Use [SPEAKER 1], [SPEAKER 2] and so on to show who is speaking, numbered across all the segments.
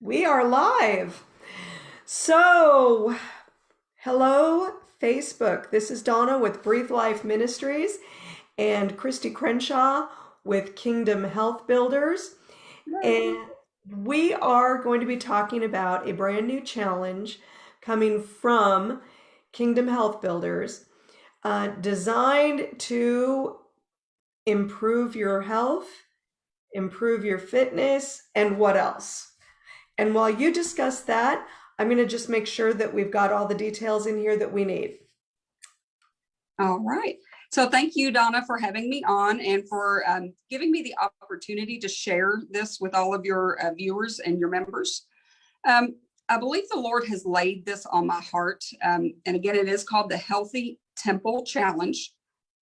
[SPEAKER 1] We are live. So, hello, Facebook. This is Donna with Breathe Life Ministries and Christy Crenshaw with Kingdom Health Builders. And we are going to be talking about a brand new challenge coming from Kingdom Health Builders uh, designed to improve your health, improve your fitness, and what else? And while you discuss that, I'm going to just make sure that we've got all the details in here that we need.
[SPEAKER 2] All right. So thank you, Donna, for having me on and for um, giving me the opportunity to share this with all of your uh, viewers and your members. Um, I believe the Lord has laid this on my heart. Um, and again, it is called the Healthy Temple Challenge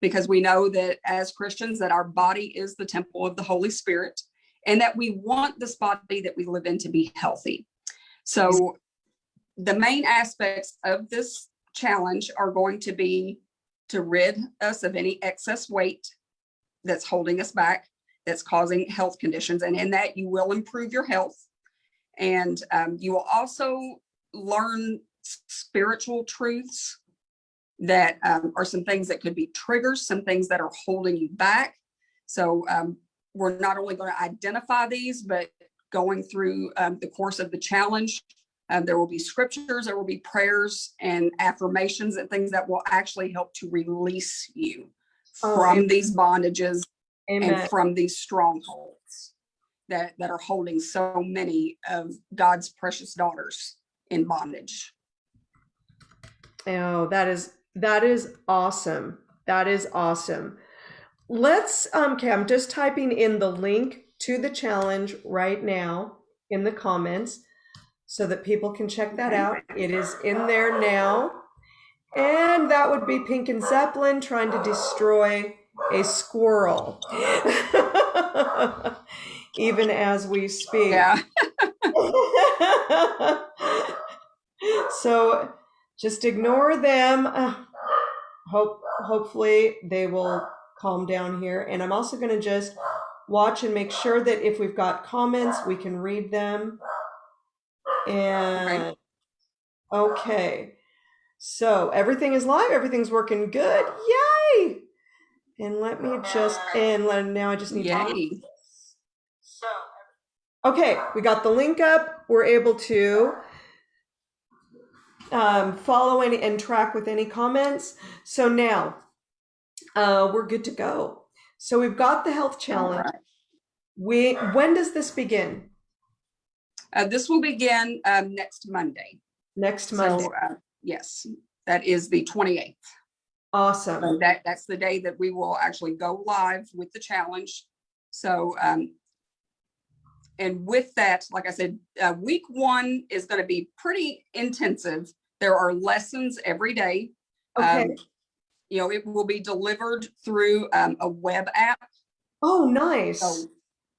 [SPEAKER 2] because we know that as Christians that our body is the temple of the Holy Spirit and that we want this body that we live in to be healthy. So the main aspects of this challenge are going to be to rid us of any excess weight that's holding us back, that's causing health conditions. And in that you will improve your health. And um, you will also learn spiritual truths that um, are some things that could be triggers, some things that are holding you back. So um, we're not only going to identify these, but going through um, the course of the challenge, um, there will be scriptures, there will be prayers and affirmations and things that will actually help to release you
[SPEAKER 1] Oh,
[SPEAKER 2] from
[SPEAKER 1] amen.
[SPEAKER 2] these bondages
[SPEAKER 1] Amen.
[SPEAKER 2] and from these strongholds that, that are holding so many of God's precious daughters in bondage.
[SPEAKER 1] Oh, that is that is awesome. That is awesome. Let's um okay, I'm just typing in the link to the challenge right now in the comments so that people can check that out. It is in there now. And that would be Pink and Zeppelin trying to destroy a squirrel. Even as we speak.
[SPEAKER 2] Yeah.
[SPEAKER 1] so just ignore them. Uh, hope hopefully they will calm down here. And I'm also going to just watch and make sure that if we've got comments, we can read them. And okay. So everything is live, everything's working good. Yay! And let me just and let, now I just need to
[SPEAKER 2] Yay.
[SPEAKER 1] Okay, we got the link up. We're able to um, follow any and track with any comments. So now uh, we're good to go. So we've got the health challenge.
[SPEAKER 2] right.
[SPEAKER 1] We when does this begin?
[SPEAKER 2] Uh, this will begin um, next Monday.
[SPEAKER 1] Next Monday.
[SPEAKER 2] So, uh, yes, that is the 28th.
[SPEAKER 1] awesome.
[SPEAKER 2] So that, that's the day that we will actually go live with the challenge. So, um, and with that, like I said, uh, week one is going to be pretty intensive. There are lessons every day.
[SPEAKER 1] Okay.
[SPEAKER 2] Um, you know, it will be delivered through um, a web app.
[SPEAKER 1] oh, nice.
[SPEAKER 2] So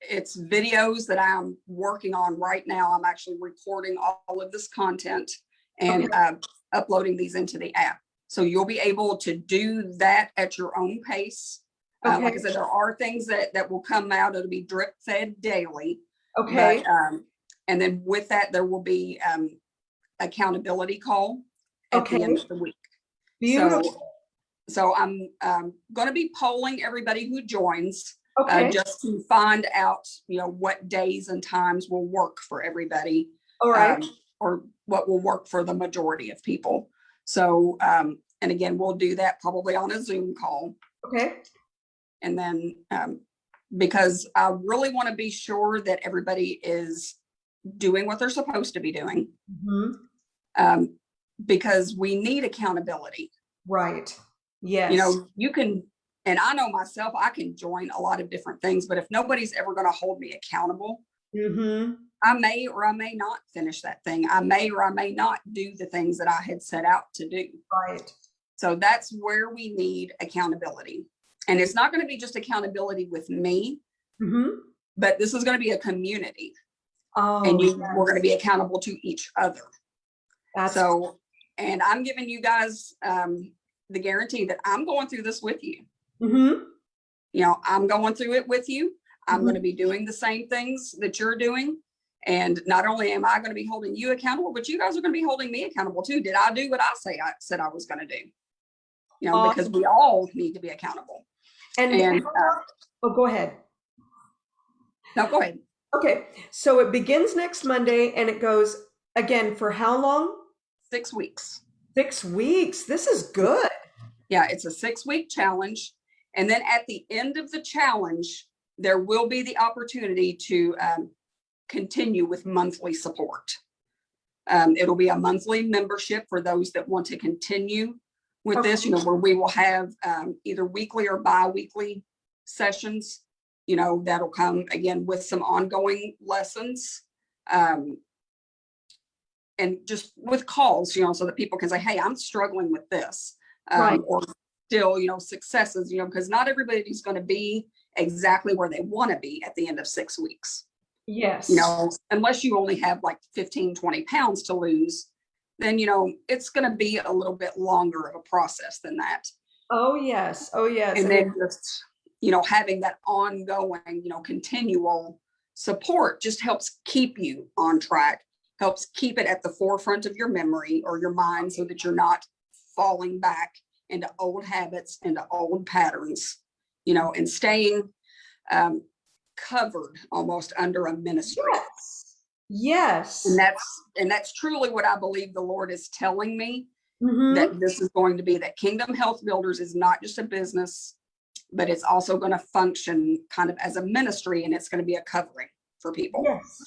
[SPEAKER 2] it's videos that I'm working on right now. I'm actually recording all of this content and
[SPEAKER 1] Okay.
[SPEAKER 2] uh, uploading these into the app. So you'll be able to do that at your own pace. Uh, like I said, there are things that, that will come out. It'll be drip fed daily.
[SPEAKER 1] okay.
[SPEAKER 2] But, um, and then with that, there will be um, accountability call at the end of the week.
[SPEAKER 1] Beautiful.
[SPEAKER 2] So, so I'm um, going to be polling everybody who joins uh, just to find out, you know, what days and times will work for everybody.
[SPEAKER 1] All right.
[SPEAKER 2] um, Or what will work for the majority of people. So, um, and again, we'll do that probably on a Zoom call.
[SPEAKER 1] okay.
[SPEAKER 2] And then, um, because I really want to be sure that everybody is doing what they're supposed to be doing.
[SPEAKER 1] hmm
[SPEAKER 2] Um, because we need accountability.
[SPEAKER 1] Right. Yes.
[SPEAKER 2] You know, you can, and I know myself, I can join a lot of different things, but if nobody's ever going to hold me accountable,
[SPEAKER 1] hmm
[SPEAKER 2] I may or I may not finish that thing. I may or I may not do the things that I had set out to do.
[SPEAKER 1] Right.
[SPEAKER 2] So that's where we need accountability. And it's not going to be just accountability with me,
[SPEAKER 1] hmm
[SPEAKER 2] but this is going to be a community
[SPEAKER 1] Oh,
[SPEAKER 2] and you,
[SPEAKER 1] yes.
[SPEAKER 2] we're going to be accountable to each other.
[SPEAKER 1] That's
[SPEAKER 2] So, and I'm giving you guys um, the guarantee that I'm going through this with you.
[SPEAKER 1] hmm
[SPEAKER 2] You know, I'm going through it with you. I'm
[SPEAKER 1] Mhm.
[SPEAKER 2] going to be doing the same things that you're doing. And not only am I going to be holding you accountable, but you guys are going to be holding me accountable too. Did I do what I say I said I was going to do? You know, because we all need to be accountable.
[SPEAKER 1] And,
[SPEAKER 2] And, uh,
[SPEAKER 1] oh, go ahead.
[SPEAKER 2] Now go ahead.
[SPEAKER 1] Okay, so it begins next Monday and it goes again for how long?
[SPEAKER 2] Six weeks.
[SPEAKER 1] Six weeks. This is good.
[SPEAKER 2] Yeah, it's a six week challenge. And then at the end of the challenge, there will be the opportunity to um, continue with monthly support. Um, it'll be a monthly membership for those that want to continue with this, you know, where we will have um, either weekly or bi-weekly sessions. You know, that'll come again with some ongoing lessons. Um, and just with calls, you know, so that people can say, hey, I'm struggling with this.
[SPEAKER 1] Right.
[SPEAKER 2] Um, or still, you know, successes, you know, because not everybody's going to be exactly where they want to be at the end of six weeks.
[SPEAKER 1] Yes.
[SPEAKER 2] You know, unless you only have like 15, 20 pounds to lose, then, you know, it's going to be a little bit longer of a process than that.
[SPEAKER 1] Oh, yes. Oh, yes.
[SPEAKER 2] And
[SPEAKER 1] And
[SPEAKER 2] then just, you know, having that ongoing, you know, continual support just helps keep you on track, helps keep it at the forefront of your memory or your mind so that you're not falling back into old habits, into old patterns, you know, and staying um, covered almost under a ministry.
[SPEAKER 1] Yes. Yes.
[SPEAKER 2] And that's, and that's truly what I believe the Lord is telling me
[SPEAKER 1] Mhm.
[SPEAKER 2] that this is going to be that Kingdom Health Builders is not just a business, but it's also going to function kind of as a ministry and it's going to be a covering for people.
[SPEAKER 1] Yes.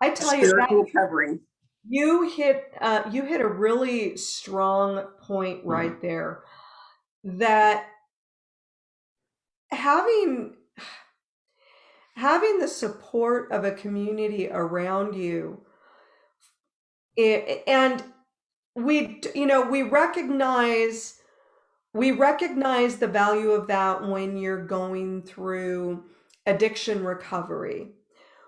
[SPEAKER 1] I
[SPEAKER 2] A
[SPEAKER 1] tell you that
[SPEAKER 2] covering.
[SPEAKER 1] You hit uh, you hit a really strong point right there that having having the support of a community around you i- and we you know we recognize we recognize the value of that when you're going through addiction recovery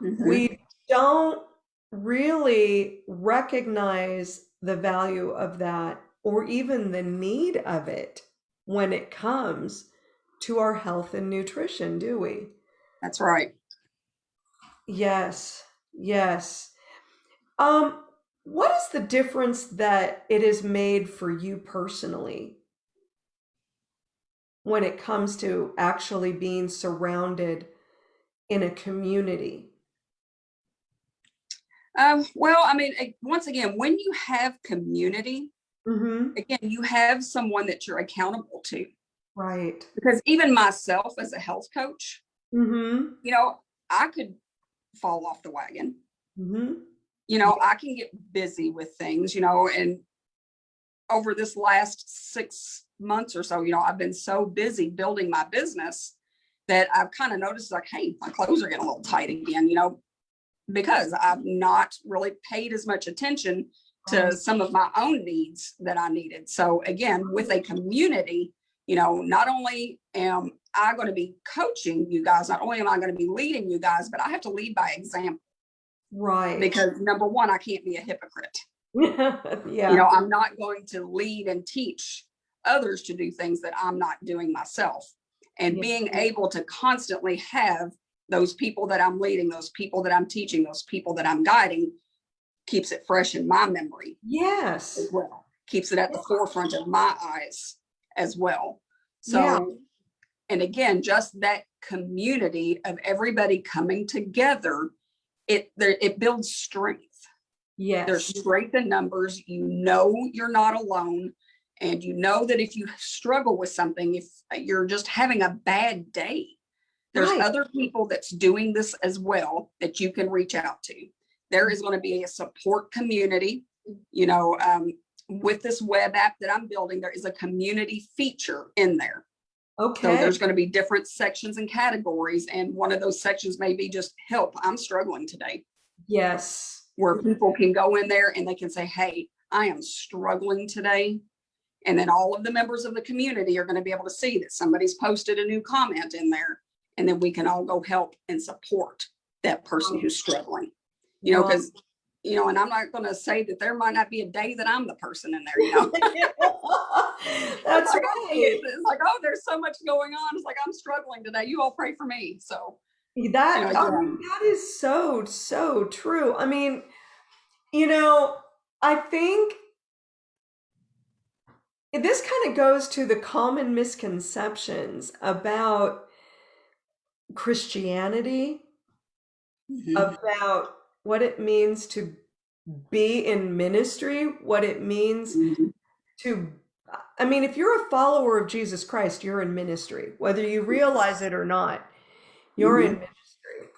[SPEAKER 2] Mhm.
[SPEAKER 1] we don't really recognize the value of that or even the need of it when it comes to our health and nutrition, do we?
[SPEAKER 2] That's right.
[SPEAKER 1] Yes, yes. Um, what is the difference that it has made for you personally when it comes to actually being surrounded in a community?
[SPEAKER 2] Um, well, I mean, once again, when you have community,
[SPEAKER 1] Mm-hmm.
[SPEAKER 2] again, you have someone that you're accountable to.
[SPEAKER 1] Right.
[SPEAKER 2] Because even myself as a health coach,
[SPEAKER 1] Mm-hmm.
[SPEAKER 2] you know, I could fall off the wagon.
[SPEAKER 1] Mm-hmm.
[SPEAKER 2] you know, I can get busy with things, you know, and over this last six months or so, you know, I've been so busy building my business that I've kind of noticed like, hey, my clothes are getting a little tight again, you know, because I've not really paid as much attention to
[SPEAKER 1] mm-hmm.
[SPEAKER 2] some of my own needs that I needed. So again, with a community, you know, not only am I going to be coaching you guys, not only am I going to be leading you guys, but I have to lead by example
[SPEAKER 1] Right.
[SPEAKER 2] because number one, I can't be a hypocrite.
[SPEAKER 1] yeah.
[SPEAKER 2] You know, I'm not going to lead and teach others to do things that I'm not doing myself. And
[SPEAKER 1] Yeah.
[SPEAKER 2] being able to constantly have those people that I'm leading, those people that I'm teaching, those people that I'm guiding keeps it fresh in my memory
[SPEAKER 1] yes.
[SPEAKER 2] as well. Keeps it at the forefront of my eyes as well. So,
[SPEAKER 1] Yeah.
[SPEAKER 2] and again, just that community of everybody coming together, it there it builds strength
[SPEAKER 1] Yes.
[SPEAKER 2] there's strength in numbers. You know you're not alone. And you know that if you struggle with something, if you're just having a bad day, there's
[SPEAKER 1] Right.
[SPEAKER 2] other people that's doing this as well that you can reach out to. There is going to be a support community, you know, um, with this web app that I'm building, there is a community feature in there.
[SPEAKER 1] Okay.
[SPEAKER 2] So there's going to be different sections and categories. And one of those sections may be just help. I'm struggling today
[SPEAKER 1] yes.
[SPEAKER 2] where people can go in there and they can say, hey, I am struggling today. And then all of the members of the community are going to be able to see that somebody's posted a new comment in there. And then we can all go help and support that person who's oh. struggling. You know, because, you know, and I'm not going to say that there might not be a day that I'm the person in there, you know.
[SPEAKER 1] That's
[SPEAKER 2] like,
[SPEAKER 1] right.
[SPEAKER 2] It's like, oh, there's so much going on. It's like, I'm struggling today. You all pray for me. So,
[SPEAKER 1] That,
[SPEAKER 2] You know,
[SPEAKER 1] I mean, that is so, so true. I mean, you know, I think this kind of goes to the common misconceptions about Christianity,
[SPEAKER 2] Mhm.
[SPEAKER 1] about what it means to be in ministry, what it means
[SPEAKER 2] Mhm.
[SPEAKER 1] to, I mean, if you're a follower of Jesus Christ, you're in ministry, whether you realize it or not, you're in ministry.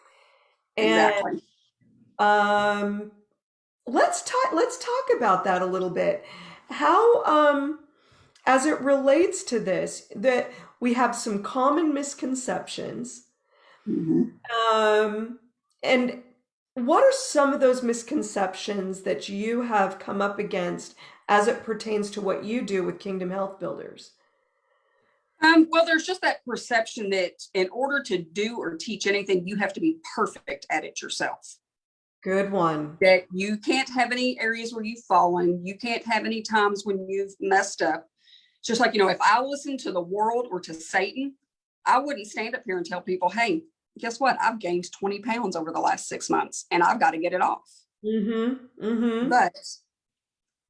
[SPEAKER 1] And
[SPEAKER 2] Exactly.
[SPEAKER 1] um, let's talk, let's talk about that a little bit. How, um, as it relates to this, that we have some common misconceptions.
[SPEAKER 2] Mhm.
[SPEAKER 1] Um, and what are some of those misconceptions that you have come up against as it pertains to what you do with Kingdom Health Builders?
[SPEAKER 2] Um, well, there's just that perception that in order to do or teach anything, you have to be perfect at it yourself.
[SPEAKER 1] Good one.
[SPEAKER 2] That you can't have any areas where you've fallen. You can't have any times when you've messed up. It's Just like, you know, if I listened to the world or to Satan, I wouldn't stand up here and tell people, hey, guess what? I've gained 20 pounds over the last six months and I've got to get it off.
[SPEAKER 1] Mm-hmm. Mm-hmm.
[SPEAKER 2] But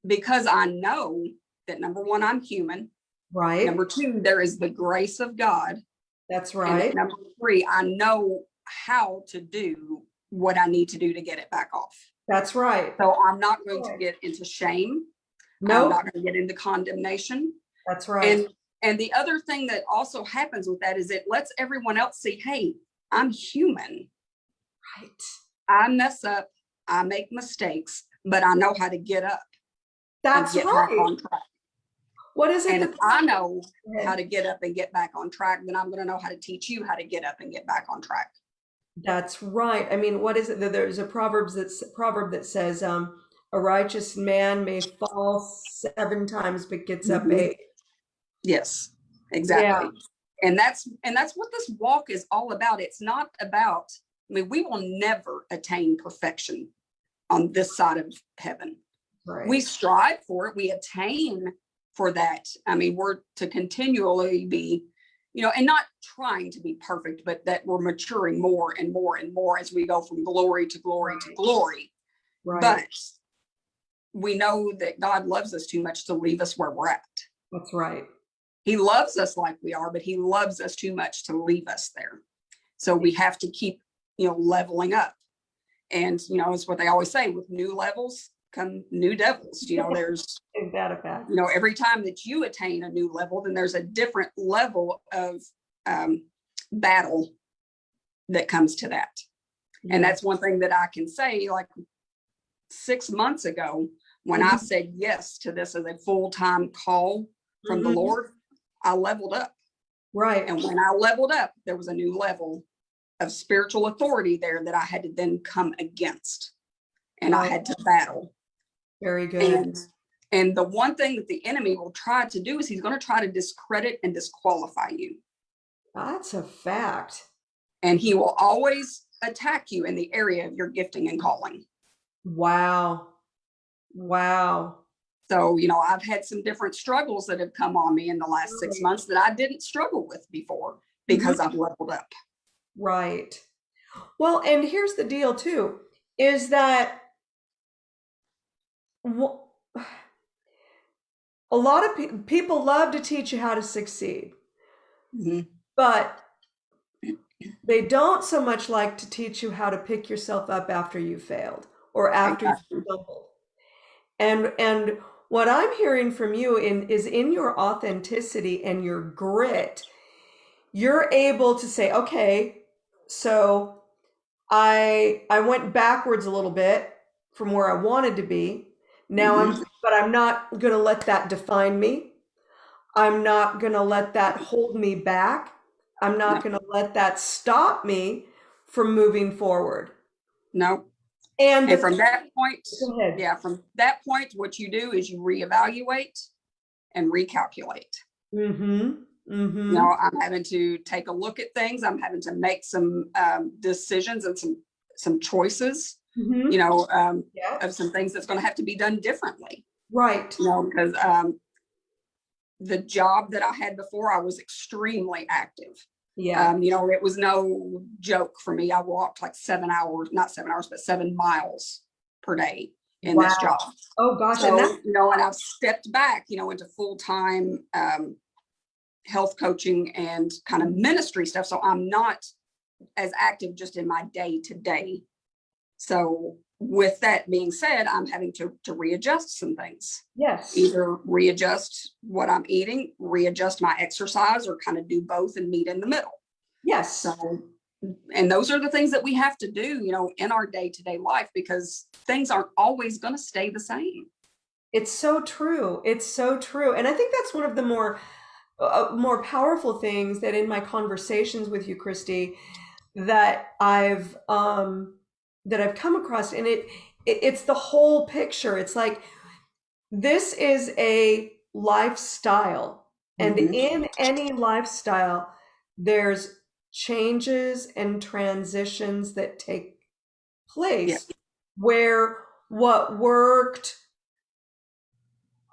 [SPEAKER 2] because I know that number one, I'm human.
[SPEAKER 1] Right.
[SPEAKER 2] Number two, there is the grace of God.
[SPEAKER 1] That's
[SPEAKER 2] And
[SPEAKER 1] right.
[SPEAKER 2] number three, I know how to do what I need to do to get it back off.
[SPEAKER 1] That's right.
[SPEAKER 2] So I'm not going to get into shame.
[SPEAKER 1] No.
[SPEAKER 2] I'm not going to get into condemnation.
[SPEAKER 1] that's right.
[SPEAKER 2] And and the other thing that also happens with that is it lets everyone else see, hey, I'm human.
[SPEAKER 1] Right.
[SPEAKER 2] I mess up, I make mistakes, but I know how to get up
[SPEAKER 1] That's
[SPEAKER 2] get
[SPEAKER 1] right.
[SPEAKER 2] on track.
[SPEAKER 1] What is it?
[SPEAKER 2] And if I know how to get up and get back on track, then I'm going to know how to teach you how to get up and get back on track.
[SPEAKER 1] That's right. I mean, what is it? There's a proverbs that's proverb that says, um, "A righteous man may fall seven times, but gets up
[SPEAKER 2] Mhm.
[SPEAKER 1] eight."
[SPEAKER 2] Yes, exactly. And that's and that's what this walk is all about. It's not about, I mean, we will never attain perfection on this side of heaven.
[SPEAKER 1] Right.
[SPEAKER 2] We strive for it, we attain for that. I mean, we're to continually be, you know, and not trying to be perfect, but that we're maturing more and more and more as we go from glory to glory to glory.
[SPEAKER 1] right.
[SPEAKER 2] But we know that God loves us too much to leave us where we're at.
[SPEAKER 1] That's right.
[SPEAKER 2] He loves us like we are, but he loves us too much to leave us there. So we have to keep, you know, leveling up. And, you know, it's what they always say with new levels come new devils. You know, there's,
[SPEAKER 1] Is that a
[SPEAKER 2] you know, every time that you attain a new level, then there's a different level of um, battle that comes to that. And that's one thing that I can say, like six months ago, when I
[SPEAKER 1] Mhm.
[SPEAKER 2] said yes to this as a full-time call from the
[SPEAKER 1] Mhm.
[SPEAKER 2] Lord, I leveled up.
[SPEAKER 1] right.
[SPEAKER 2] And when I leveled up, there was a new level of spiritual authority there that I had to then come against. And I had to oh. battle.
[SPEAKER 1] Very good.
[SPEAKER 2] And and the one thing that the enemy will try to do is he's going to try to discredit and disqualify you.
[SPEAKER 1] That's a fact.
[SPEAKER 2] And he will always attack you in the area of your gifting and calling.
[SPEAKER 1] Wow. Wow.
[SPEAKER 2] So, you know, I've had some different struggles that have come on me in the last six months that I didn't struggle with before because I've leveled up.
[SPEAKER 1] Right. Well, and here's the deal too, is that a lot of pe- people love to teach you how to succeed,
[SPEAKER 2] Mhm.
[SPEAKER 1] but they don't so much like to teach you how to pick yourself up after you failed or after you stumbled. And and what I'm hearing from you in is in your authenticity and your grit, you're able to say, okay, so I I went backwards a little bit from where I wanted to be. Now I'm mm-hmm. but I'm not going to let that define me. I'm not going to let that hold me back. I'm not
[SPEAKER 2] No.
[SPEAKER 1] going to let that stop me from moving forward.
[SPEAKER 2] No.
[SPEAKER 1] And,
[SPEAKER 2] And from that point, yeah, from that point, what you do is you reevaluate and recalculate.
[SPEAKER 1] Mm-hmm. Mm-hmm.
[SPEAKER 2] You know, I'm having to take a look at things. I'm having to make some um, decisions and some some choices.
[SPEAKER 1] mm-hmm.
[SPEAKER 2] You know, um,
[SPEAKER 1] Yeah.
[SPEAKER 2] of some things that's going to have to be done differently.
[SPEAKER 1] Right.
[SPEAKER 2] You know, because um, the job that I had before, I was extremely active.
[SPEAKER 1] Yeah.
[SPEAKER 2] Um, you know, it was no joke for me. I walked like seven hours, not seven hours, but seven miles per day in this job.
[SPEAKER 1] oh gosh.
[SPEAKER 2] So, you know, and I've stepped back, you know, into full-time um, health coaching and kind of ministry stuff. So I'm not as active just in my day to day. So with that being said, I'm having to, to readjust some things,
[SPEAKER 1] yes.
[SPEAKER 2] either readjust what I'm eating, readjust my exercise, or kind of do both and meet in the middle.
[SPEAKER 1] Yes.
[SPEAKER 2] So, and those are the things that we have to do, you know, in our day to day life because things aren't always going to stay the same.
[SPEAKER 1] It's so true. It's so true. And I think that's one of the more uh, more powerful things that in my conversations with you, Christy, that I've um that I've come across and it, it it's the whole picture. It's like this is a lifestyle. And
[SPEAKER 2] Mhm.
[SPEAKER 1] in any lifestyle, there's changes and transitions that take place where what worked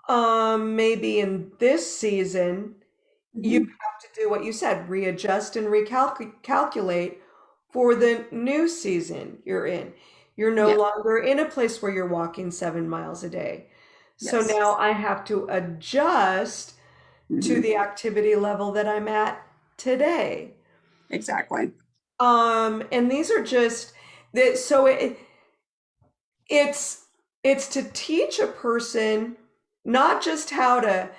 [SPEAKER 1] um maybe in this season you
[SPEAKER 2] Mm-hmm.
[SPEAKER 1] have to do what you said readjust and recalculate for the new season you're in you're no
[SPEAKER 2] Yeah.
[SPEAKER 1] longer in a place where you're walking seven miles a day so
[SPEAKER 2] Yes.
[SPEAKER 1] now i have to adjust to
[SPEAKER 2] Mhm.
[SPEAKER 1] the activity level that i'm at today
[SPEAKER 2] Exactly.
[SPEAKER 1] um and these are just that so it it's it's to teach a person not just how to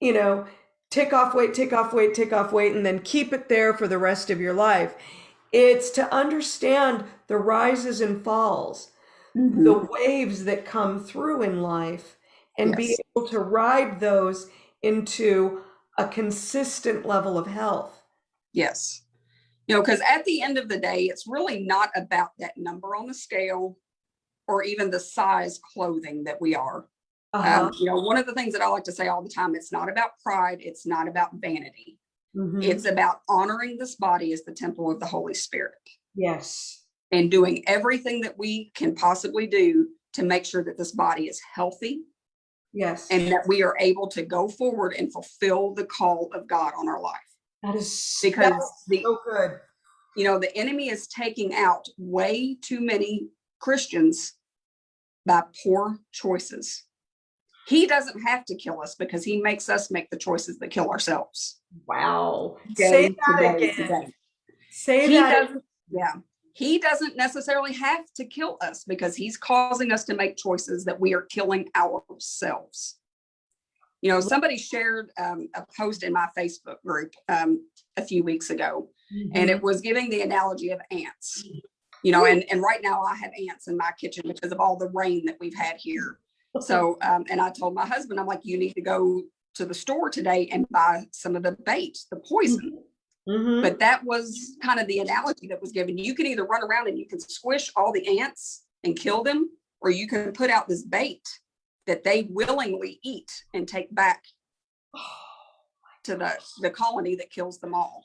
[SPEAKER 1] you know tick off weight tick off weight tick off weight and then keep it there for the rest of your life it's to understand the rises and falls
[SPEAKER 2] Mhm.
[SPEAKER 1] the waves that come through in life and be able to ride those into a consistent level of health
[SPEAKER 2] Yes. You know, because at the end of the day, it's really not about that number on the scale or even the size clothing that we are.
[SPEAKER 1] uh-huh.
[SPEAKER 2] Um, you know, one of the things that I like to say all the time, it's not about pride, it's not about vanity.
[SPEAKER 1] Mhm.
[SPEAKER 2] It's about honoring this body as the temple of the Holy Spirit
[SPEAKER 1] yes
[SPEAKER 2] and doing everything that we can possibly do to make sure that this body is healthy
[SPEAKER 1] yes
[SPEAKER 2] and that we are able to go forward and fulfill the call of God on our life.
[SPEAKER 1] That is
[SPEAKER 2] Because
[SPEAKER 1] that's
[SPEAKER 2] the
[SPEAKER 1] so good.
[SPEAKER 2] you know, the enemy is taking out way too many Christians by poor choices. He doesn't have to kill us because he makes us make the choices that kill ourselves.
[SPEAKER 1] Wow.
[SPEAKER 2] Day
[SPEAKER 1] Say that
[SPEAKER 2] day to
[SPEAKER 1] again.
[SPEAKER 2] day.
[SPEAKER 1] Say
[SPEAKER 2] He
[SPEAKER 1] that.
[SPEAKER 2] doesn't, yeah. He doesn't necessarily have to kill us because he's causing us to make choices that we are killing ourselves. You know, somebody shared um, a post in my Facebook group um, a few weeks ago, and
[SPEAKER 1] Mhm.
[SPEAKER 2] it was giving the analogy of ants. You know, and and right now I have ants in my kitchen because of all the rain that we've had here. So, um, and I told my husband, I'm like, you need to go to the store today and buy some of the bait, the poison.
[SPEAKER 1] Mhm.
[SPEAKER 2] But that was kind of the analogy that was given. You can either run around and you can squish all the ants and kill them, or you can put out this bait that they willingly eat and take back to the, the colony that kills them all.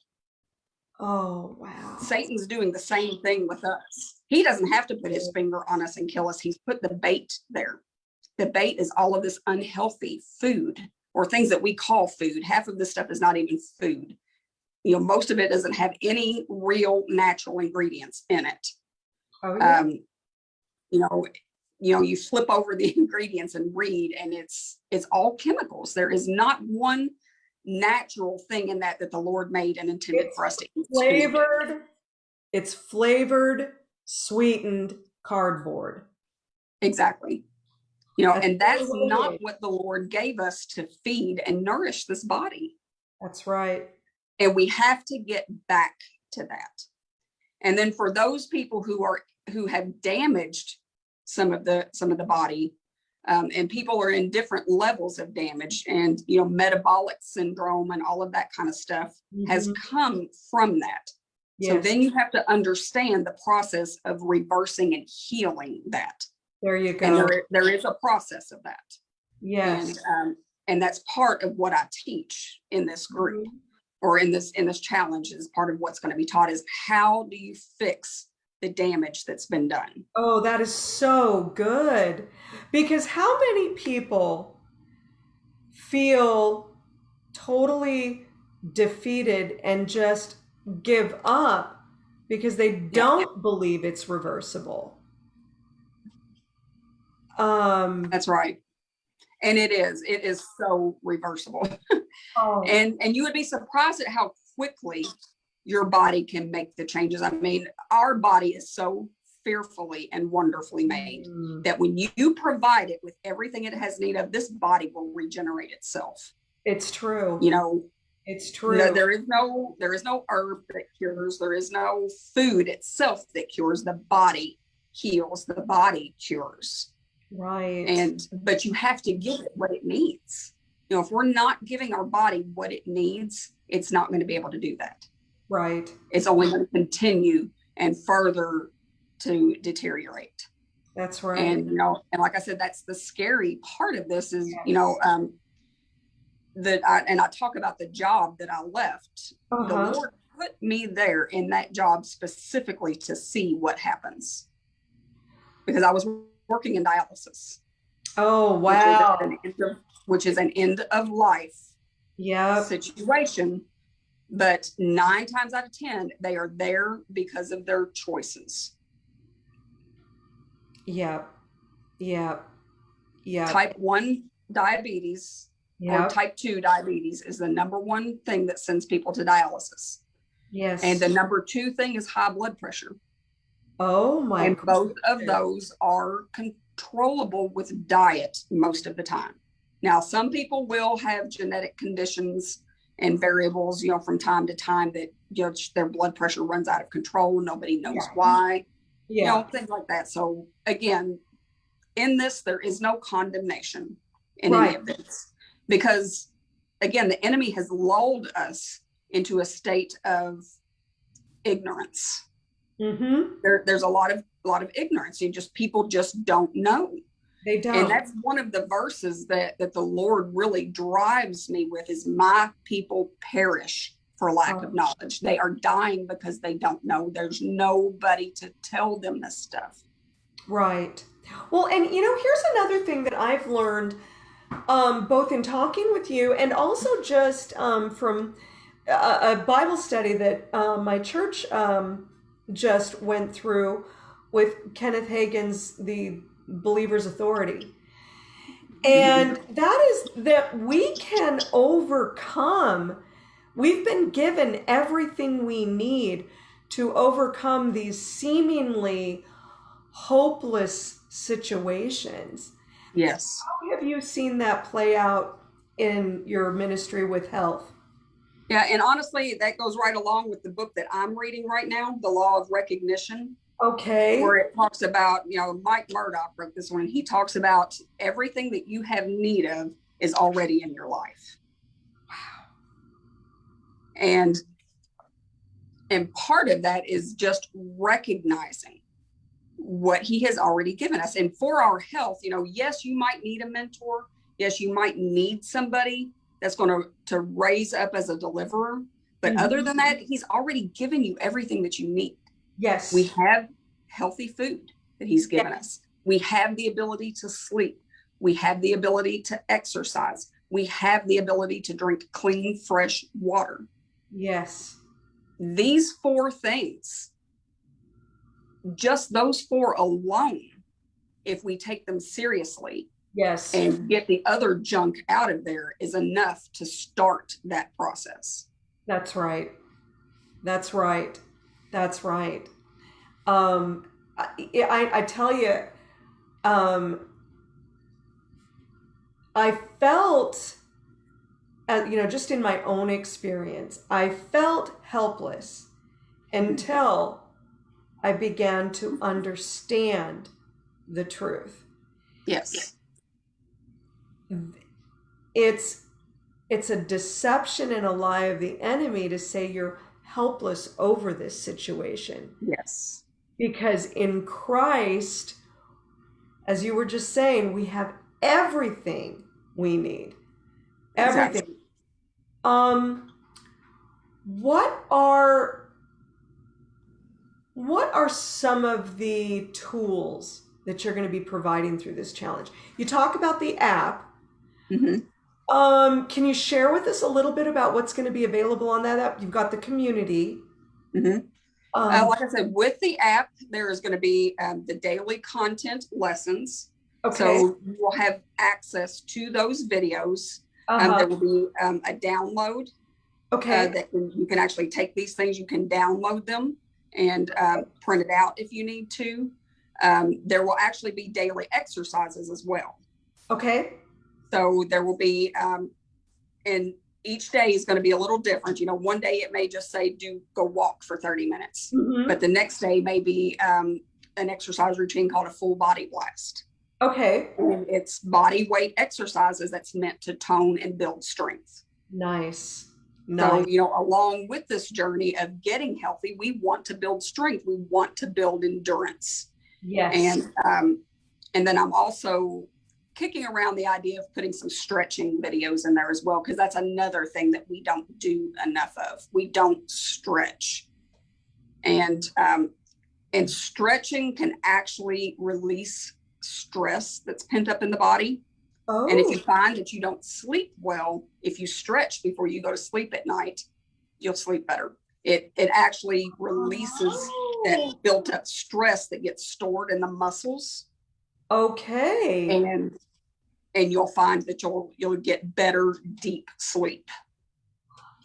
[SPEAKER 1] Oh wow.
[SPEAKER 2] Satan's doing the same thing with us. He doesn't have to put his finger on us and kill us. He's put the bait there. The bait is all of this unhealthy food or things that we call food. Half of this stuff is not even food. You know, most of it doesn't have any real natural ingredients in it.
[SPEAKER 1] Oh yeah.
[SPEAKER 2] Um, you know, you know, you flip over the ingredients and read, and it's it's all chemicals. There is not one natural thing in that that the Lord made and intended
[SPEAKER 1] It's
[SPEAKER 2] for us to eat.
[SPEAKER 1] flavored. It's flavored, sweetened cardboard.
[SPEAKER 2] Exactly. You know, and that's not what the Lord gave us to feed and nourish this body.
[SPEAKER 1] That's right.
[SPEAKER 2] And we have to get back to that. And then for those people who are who have damaged some of the some of the body, um, and people are in different levels of damage and you know metabolic syndrome and all of that kind of stuff has
[SPEAKER 1] Mhm.
[SPEAKER 2] come from that. So then you have to understand the process of reversing and healing that.
[SPEAKER 1] There you
[SPEAKER 2] And
[SPEAKER 1] go.
[SPEAKER 2] there, there is a process of that.
[SPEAKER 1] Yes.
[SPEAKER 2] and um, and that's part of what I teach in this group
[SPEAKER 1] Mhm.
[SPEAKER 2] or in this in this challenge is part of what's going to be taught is how do you fix the damage that's been done
[SPEAKER 1] Oh, that is so good. Because how many people feel totally defeated and just give up because they don't believe it's reversible. Um,
[SPEAKER 2] That's right. And it is, it is so reversible.
[SPEAKER 1] oh,
[SPEAKER 2] And, and you would be surprised at how quickly your body can make the changes. I mean, our body is so fearfully and wonderfully made
[SPEAKER 1] mm,
[SPEAKER 2] that when you provide it with everything it has need of, this body will regenerate itself.
[SPEAKER 1] it's true.
[SPEAKER 2] You know,
[SPEAKER 1] It's
[SPEAKER 2] no-
[SPEAKER 1] true.
[SPEAKER 2] there is no, there is no herb that cures. There is no food itself that cures. The body heals. The body cures.
[SPEAKER 1] Right.
[SPEAKER 2] and but you have to give it what it needs you know if we're not giving our body what it needs it's not going to be able to do that
[SPEAKER 1] right.
[SPEAKER 2] it's only going to continue and further to deteriorate
[SPEAKER 1] That's right.
[SPEAKER 2] and you know and like i said that's the scary part of this is you know um that I, and i talk about the job that i left
[SPEAKER 1] uh-huh.
[SPEAKER 2] the lord put me there in that job specifically to see what happens because i was working in dialysis
[SPEAKER 1] Oh,
[SPEAKER 2] which is
[SPEAKER 1] wow.
[SPEAKER 2] an end of- which is an end of life
[SPEAKER 1] Yep.
[SPEAKER 2] situation. But nine times out of 10, they are there because of their choices.
[SPEAKER 1] Yep. Yep. Yep.
[SPEAKER 2] Type 1 diabetes or type 2 diabetes is the number one thing that sends people to dialysis.
[SPEAKER 1] Yes.
[SPEAKER 2] And the number two thing is high blood pressure.
[SPEAKER 1] Oh my
[SPEAKER 2] and both of those are controllable with diet most of the time. Now, some people will have genetic conditions and variables, you know, from time to time that you know their blood pressure runs out of control. Nobody knows
[SPEAKER 1] Yeah.
[SPEAKER 2] why, you
[SPEAKER 1] Yeah.
[SPEAKER 2] know, things like that. So again, in this, there is no condemnation in any
[SPEAKER 1] Right.
[SPEAKER 2] of this because again, the enemy has lulled us into a state of ignorance
[SPEAKER 1] Mm-hmm.
[SPEAKER 2] there, there's a lot of a lot of ignorance. You just people just don't know.
[SPEAKER 1] They don't.
[SPEAKER 2] And that's one of the verses that that the Lord really drives me with is my people perish for lack
[SPEAKER 1] Oh.
[SPEAKER 2] of knowledge. They are dying because they don't know. There's nobody to tell them this stuff.
[SPEAKER 1] Right. Well, and you know, here's another thing that I've learned, um, both in talking with you and also just um, from a, a Bible study that uh, my church um, just went through with Kenneth Hagin's The Believer's Authority. And that is that we can overcome. We've been given everything we need to overcome these seemingly hopeless situations.
[SPEAKER 2] Yes.
[SPEAKER 1] How have you seen that play out in your ministry with health?
[SPEAKER 2] Yeah, and honestly, that goes right along with the book that I'm reading right now, The Law of Recognition.
[SPEAKER 1] Okay.
[SPEAKER 2] where it talks about, you know, Mike Murdock wrote this one. He talks about everything that you have need of is already in your life. Wow. And and part of that is just recognizing what he has already given us. And for our health, you know, yes, you might need a mentor. Yes, you might need somebody that's going to to raise up as a deliverer. But
[SPEAKER 1] Mhm.
[SPEAKER 2] other than that, he's already given you everything that you need.
[SPEAKER 1] Yes.
[SPEAKER 2] We have healthy food that he's given us. We have the ability to sleep. We have the ability to exercise. We have the ability to drink clean, fresh water.
[SPEAKER 1] yes.
[SPEAKER 2] These four things, just those four alone, if we take them seriously
[SPEAKER 1] Yes.
[SPEAKER 2] and get the other junk out of there, is enough to start that process.
[SPEAKER 1] That's right. That's right. That's right. Um, I, I, tell you, um, I felt, uh, you know, just in my own experience, I felt helpless until I began to understand the truth.
[SPEAKER 2] Yes.
[SPEAKER 1] It's it's a deception and a lie of the enemy to say you're helpless over this situation.
[SPEAKER 2] Yes.
[SPEAKER 1] because in Christ as you were just saying we have everything we need. Everything.
[SPEAKER 2] Exactly.
[SPEAKER 1] um what are what are some of the tools that you're going to be providing through this challenge? You talk about the app
[SPEAKER 2] Mhm.
[SPEAKER 1] Um, can you share with us a little bit about what's going to be available on that app? You've got the community.
[SPEAKER 2] Mhm. Uh,
[SPEAKER 1] Um,
[SPEAKER 2] like I said, with the app, there is going to be um, the daily content lessons.
[SPEAKER 1] okay.
[SPEAKER 2] So you will have access to those videos. Um,
[SPEAKER 1] Uh-huh.
[SPEAKER 2] there will be um, a download uh,
[SPEAKER 1] Okay.
[SPEAKER 2] that can, you can actually take these things, you can download them and um, print it out if you need to. Um, there will actually be daily exercises as well.
[SPEAKER 1] Okay.
[SPEAKER 2] So there will be, um, and each day is going to be a little different. You know, one day it may just say do go walk for 30 minutes,
[SPEAKER 1] Mhm.
[SPEAKER 2] but the next day may be um, an exercise routine called a full body blast.
[SPEAKER 1] Okay.
[SPEAKER 2] And it's body weight exercises that's meant to tone and build strength.
[SPEAKER 1] Nice.
[SPEAKER 2] So,
[SPEAKER 1] Nice.
[SPEAKER 2] you know, along with this journey of getting healthy, we want to build strength. We want to build endurance.
[SPEAKER 1] Yes.
[SPEAKER 2] And um, and then I'm also kicking around the idea of putting some stretching videos in there as well, because that's another thing that we don't do enough of. We don't stretch. And um, and stretching can actually release stress that's pent up in the body.
[SPEAKER 1] oh.
[SPEAKER 2] And if you find that you don't sleep well, if you stretch before you go to sleep at night, you'll sleep better. It it actually releases that
[SPEAKER 1] Oh.
[SPEAKER 2] built up stress that gets stored in the muscles
[SPEAKER 1] Okay.
[SPEAKER 2] and and you'll find that you'll you'll get better deep sleep.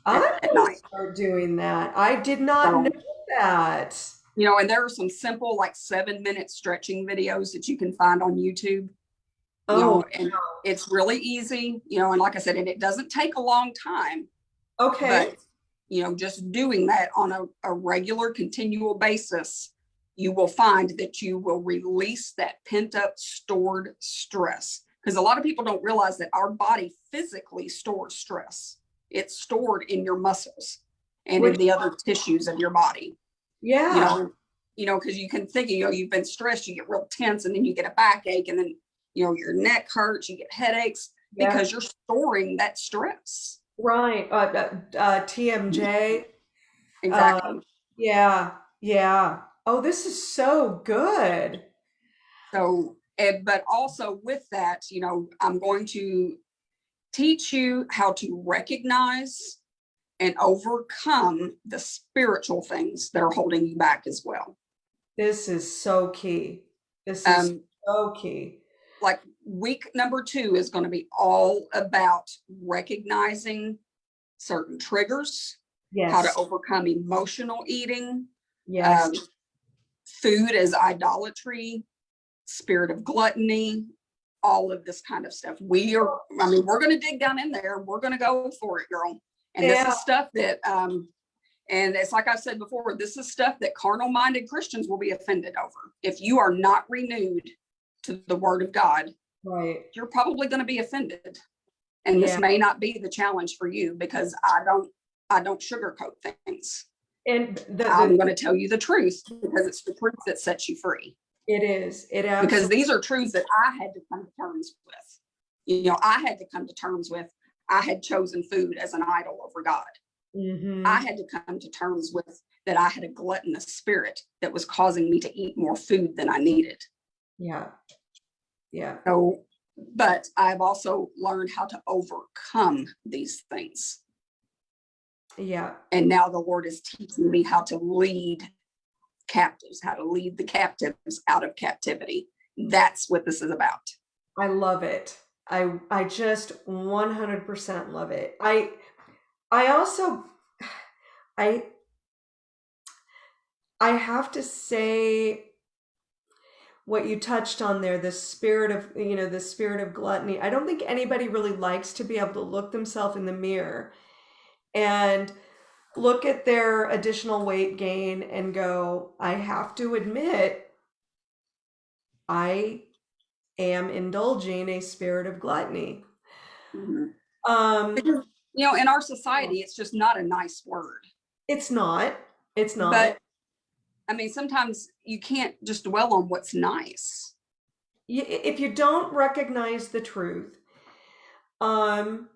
[SPEAKER 1] I'm gonna start doing that. I did not
[SPEAKER 2] So-
[SPEAKER 1] know that.
[SPEAKER 2] You know, and there are some simple like 7 minute stretching videos that you can find on YouTube. You know,
[SPEAKER 1] Oh,
[SPEAKER 2] and it's really easy, you know, and like I said, and it doesn't take a long time.
[SPEAKER 1] okay.
[SPEAKER 2] But, you know, just doing that on a, a regular, continual basis, you will find that you will release that pent up stored stress. Because a lot of people don't realize that our body physically stores stress. It's stored in your muscles and in the other tissues of your body.
[SPEAKER 1] yeah.
[SPEAKER 2] You know, you know, because you can think, you know, you've been stressed, you get real tense, and then you get a backache, and then you know your neck hurts, you get headaches
[SPEAKER 1] Yeah.
[SPEAKER 2] because you're storing that stress.
[SPEAKER 1] Right. Uh, uh, uh, TMJ.
[SPEAKER 2] Exactly.
[SPEAKER 1] Yeah. Yeah. Oh, this is so good.
[SPEAKER 2] So, eh, but also with that, you know, I'm going to teach you how to recognize and overcome the spiritual things that are holding you back as well.
[SPEAKER 1] This is so key. This is
[SPEAKER 2] Um,
[SPEAKER 1] so key.
[SPEAKER 2] like week number two is going to be all about recognizing certain triggers, how to overcome emotional eating,
[SPEAKER 1] Yes.
[SPEAKER 2] um, food as idolatry, spirit of gluttony, all of this kind of stuff. We are, I mean, we're going to dig down in there. We're going to go for it, girl. And this is stuff that, um, and it's like I've said before, this is stuff that carnal minded Christians will be offended over. If you are not renewed to the word of God,
[SPEAKER 1] right.
[SPEAKER 2] you're probably going to be offended. And this may not be the challenge for you because I don't, I don't sugarcoat things.
[SPEAKER 1] And the,
[SPEAKER 2] I'm going to tell you the truth because it's the truth that sets you free.
[SPEAKER 1] It is. It
[SPEAKER 2] Because these are truths that I had to come to terms with. You know, I had to come to terms with. I had chosen food as an idol over God.
[SPEAKER 1] Mhm.
[SPEAKER 2] I had to come to terms with that I had a gluttonous spirit that was causing me to eat more food than I needed.
[SPEAKER 1] Yeah. Yeah.
[SPEAKER 2] So, but I've also learned how to overcome these things.
[SPEAKER 1] Yeah.
[SPEAKER 2] And now the Lord is teaching me how to lead captives, how to lead the captives out of captivity. That's what this is about.
[SPEAKER 1] I love it. I I just 100% love it. I I also I I have to say what you touched on there, the spirit of, you know, the spirit of gluttony. I don't think anybody really likes to be able to look themselves in the mirror and look at their additional weight gain and go, I have to admit I am indulging a spirit of gluttony.
[SPEAKER 2] Mhm.
[SPEAKER 1] Um,
[SPEAKER 2] you know, in our society, it's just not a nice word.
[SPEAKER 1] it's not. It's not.
[SPEAKER 2] But I mean, sometimes you can't just dwell on what's nice.
[SPEAKER 1] If you don't recognize the truth, um,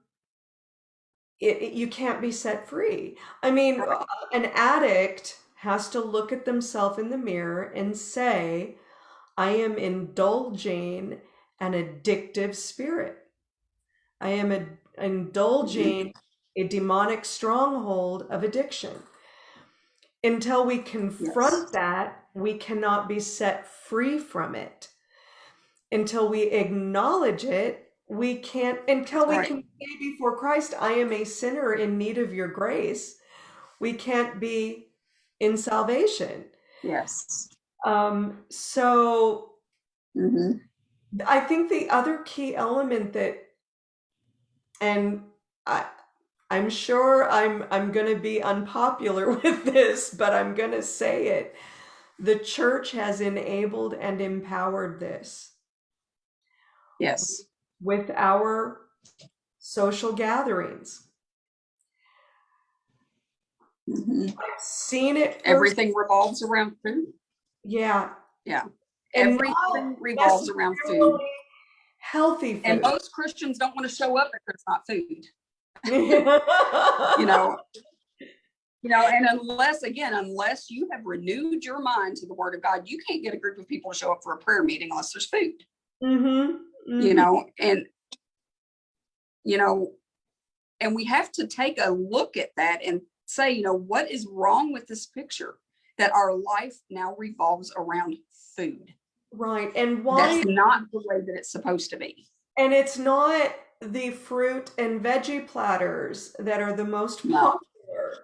[SPEAKER 1] it, it- you can't be set free. I mean, uh, an addict has to look at themselves in the mirror and say, I am indulging an addictive spirit. I am a, indulging a demonic stronghold of addiction. Until we confront
[SPEAKER 2] Yes.
[SPEAKER 1] that, we cannot be set free from it. Until we acknowledge it, we can't, until we
[SPEAKER 2] Right.
[SPEAKER 1] can say before Christ, I am a sinner in need of your grace, we can't be in salvation.
[SPEAKER 2] Yes.
[SPEAKER 1] Um, so
[SPEAKER 2] hmm
[SPEAKER 1] I think the other key element that, and I, I'm sure I'm I'm going to be unpopular with this, but I'm going to say it. The church has enabled and empowered this
[SPEAKER 2] Yes.
[SPEAKER 1] With our social gatherings.
[SPEAKER 2] hmm
[SPEAKER 1] I've seen it first.
[SPEAKER 2] Everything revolves around food.
[SPEAKER 1] Yeah.
[SPEAKER 2] Yeah.
[SPEAKER 1] And
[SPEAKER 2] Everything revolves around food.
[SPEAKER 1] healthy food.
[SPEAKER 2] And most Christians don't want to show up if it's not food.
[SPEAKER 1] you
[SPEAKER 2] know, you know, and unless again, unless you have renewed your mind to the word of God, you can't get a group of people to show up for a prayer meeting unless there's food.
[SPEAKER 1] Mm-hmm.
[SPEAKER 2] You know, and you know, and we have to take a look at that and say, you know, what is wrong with this picture? That our life now revolves around food.
[SPEAKER 1] Right. And why
[SPEAKER 2] That's not the way that it's supposed to be.
[SPEAKER 1] and it's not the fruit and veggie platters that are the most
[SPEAKER 2] No.
[SPEAKER 1] popular.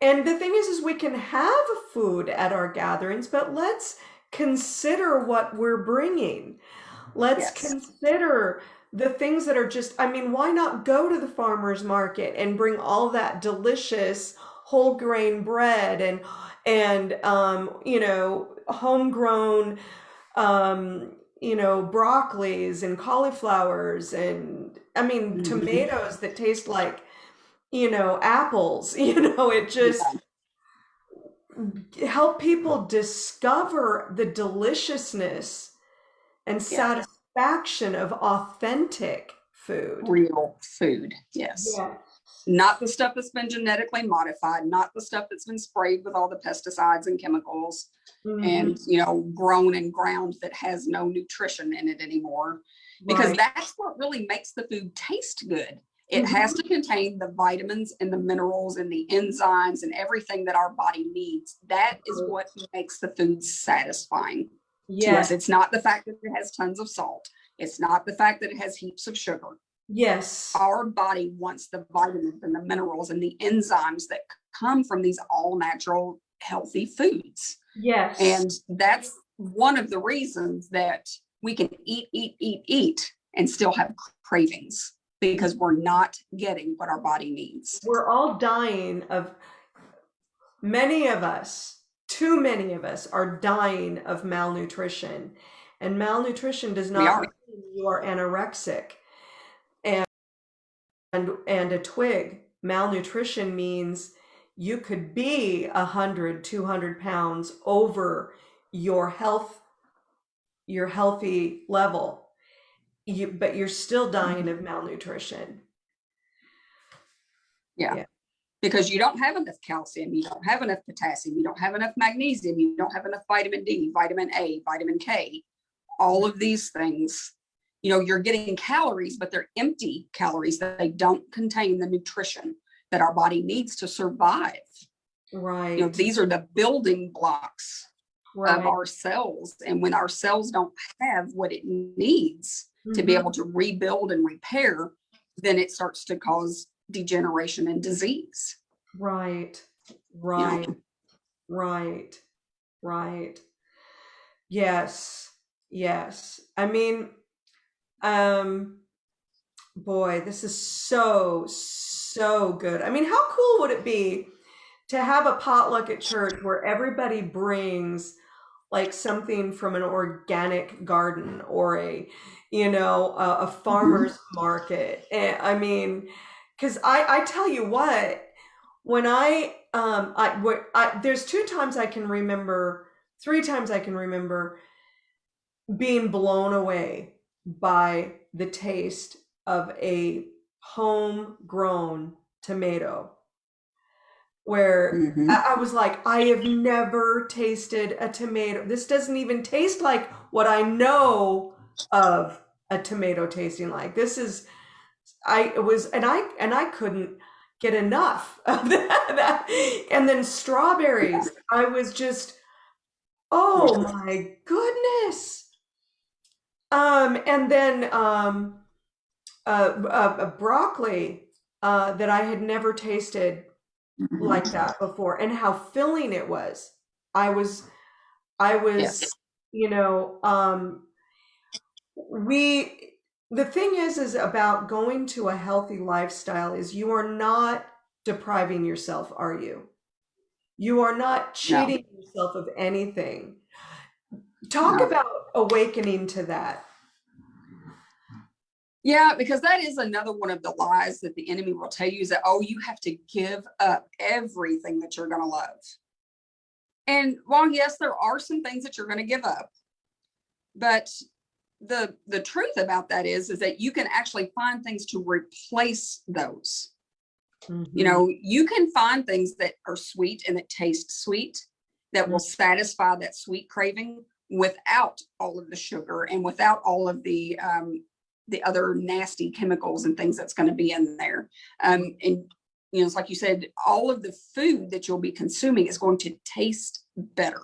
[SPEAKER 1] And the thing is is we can have food at our gatherings, but let's consider what we're bringing. Let's
[SPEAKER 2] Yes.
[SPEAKER 1] consider the things that are just I mean, why not go to the farmers market and bring all that delicious whole grain bread and and um, you know, homegrown um, you know, broccolis and cauliflowers and I mean
[SPEAKER 2] Mhm.
[SPEAKER 1] tomatoes that taste like, you know, apples. You know, it just help people discover the deliciousness and
[SPEAKER 2] Yeah.
[SPEAKER 1] Satisfaction of authentic food.
[SPEAKER 2] Real food. Yes.
[SPEAKER 1] Yeah.
[SPEAKER 2] Not the stuff that's been genetically modified, not the stuff that's been sprayed with all the pesticides and chemicals
[SPEAKER 1] Mhm.
[SPEAKER 2] and, you know, grown and ground that has no nutrition in it anymore. Because
[SPEAKER 1] Right.
[SPEAKER 2] that's what really makes the food taste good. It has to contain the vitamins and the minerals and the enzymes and everything that our body needs. That is what makes the food satisfying
[SPEAKER 1] yes.
[SPEAKER 2] It's not the fact that it has tons of salt. It's not the fact that it has heaps of sugar.
[SPEAKER 1] Yes.
[SPEAKER 2] Our body wants the vitamins and the minerals and the enzymes that come from these all natural healthy foods.
[SPEAKER 1] Yes.
[SPEAKER 2] And that's one of the reasons that we can eat, eat, eat, eat and still have cravings because we're not getting what our body needs.
[SPEAKER 1] we're all dying of many of us too many of us are dying of malnutrition. And malnutrition does not
[SPEAKER 2] are.
[SPEAKER 1] mean you are anorexic and and and a twig. Malnutrition means you could be a hundred, two hundred pounds over your health your healthy level. You but you're still mm-hmm. dying of malnutrition
[SPEAKER 2] Because you don't have enough calcium, you don't have enough potassium, you don't have enough magnesium, you don't have enough vitamin D, vitamin A, vitamin K, all of these things. You know, you're getting calories, but they're empty calories that they don't contain the nutrition that our body needs to survive.
[SPEAKER 1] right
[SPEAKER 2] You know, these are the building blocks
[SPEAKER 1] right
[SPEAKER 2] of our cells. And when our cells don't have what it needs to be
[SPEAKER 1] Mhm.
[SPEAKER 2] able to rebuild and repair, then it starts to cause degeneration and disease.
[SPEAKER 1] Right, right, right, right. Yes, yes. I mean, um, boy, this is so, so good. I mean, how cool would it be to have a potluck at church where everybody brings like something from an organic garden or a, you know, a, a farmer's market? I mean, because I, I tell you what, when I um I what I there's two times I can remember, three times I can remember being blown away by the taste of a homegrown tomato. Where
[SPEAKER 2] Mhm.
[SPEAKER 1] I, I was like, I have never tasted a tomato. This doesn't even taste like what I know of a tomato tasting like. This is I was, and I, and I couldn't get enough of that. And then strawberries, I was just, oh my goodness. Um, and then um, uh, uh, uh, broccoli uh, that I had never tasted like that before, and how filling it was. I was, I was,
[SPEAKER 2] Yes.
[SPEAKER 1] you know, um, we. The thing is, is about going to a healthy lifestyle is you are not depriving yourself, are you? You are not
[SPEAKER 2] No.
[SPEAKER 1] cheating yourself of anything. Talk
[SPEAKER 2] No.
[SPEAKER 1] about awakening to that.
[SPEAKER 2] Yeah, because that is another one of the lies that the enemy will tell you is that, oh, you have to give up everything that you're going to love. And while yes, there are some things that you're going to give up, but the the truth about that is is that you can actually find things to replace those. You know, you can find things that are sweet and that taste sweet that will satisfy that sweet craving without all of the sugar and without all of the um, the other nasty chemicals and things that's going to be in there. Um, and you know, it's like you said, all of the food that you'll be consuming is going to taste better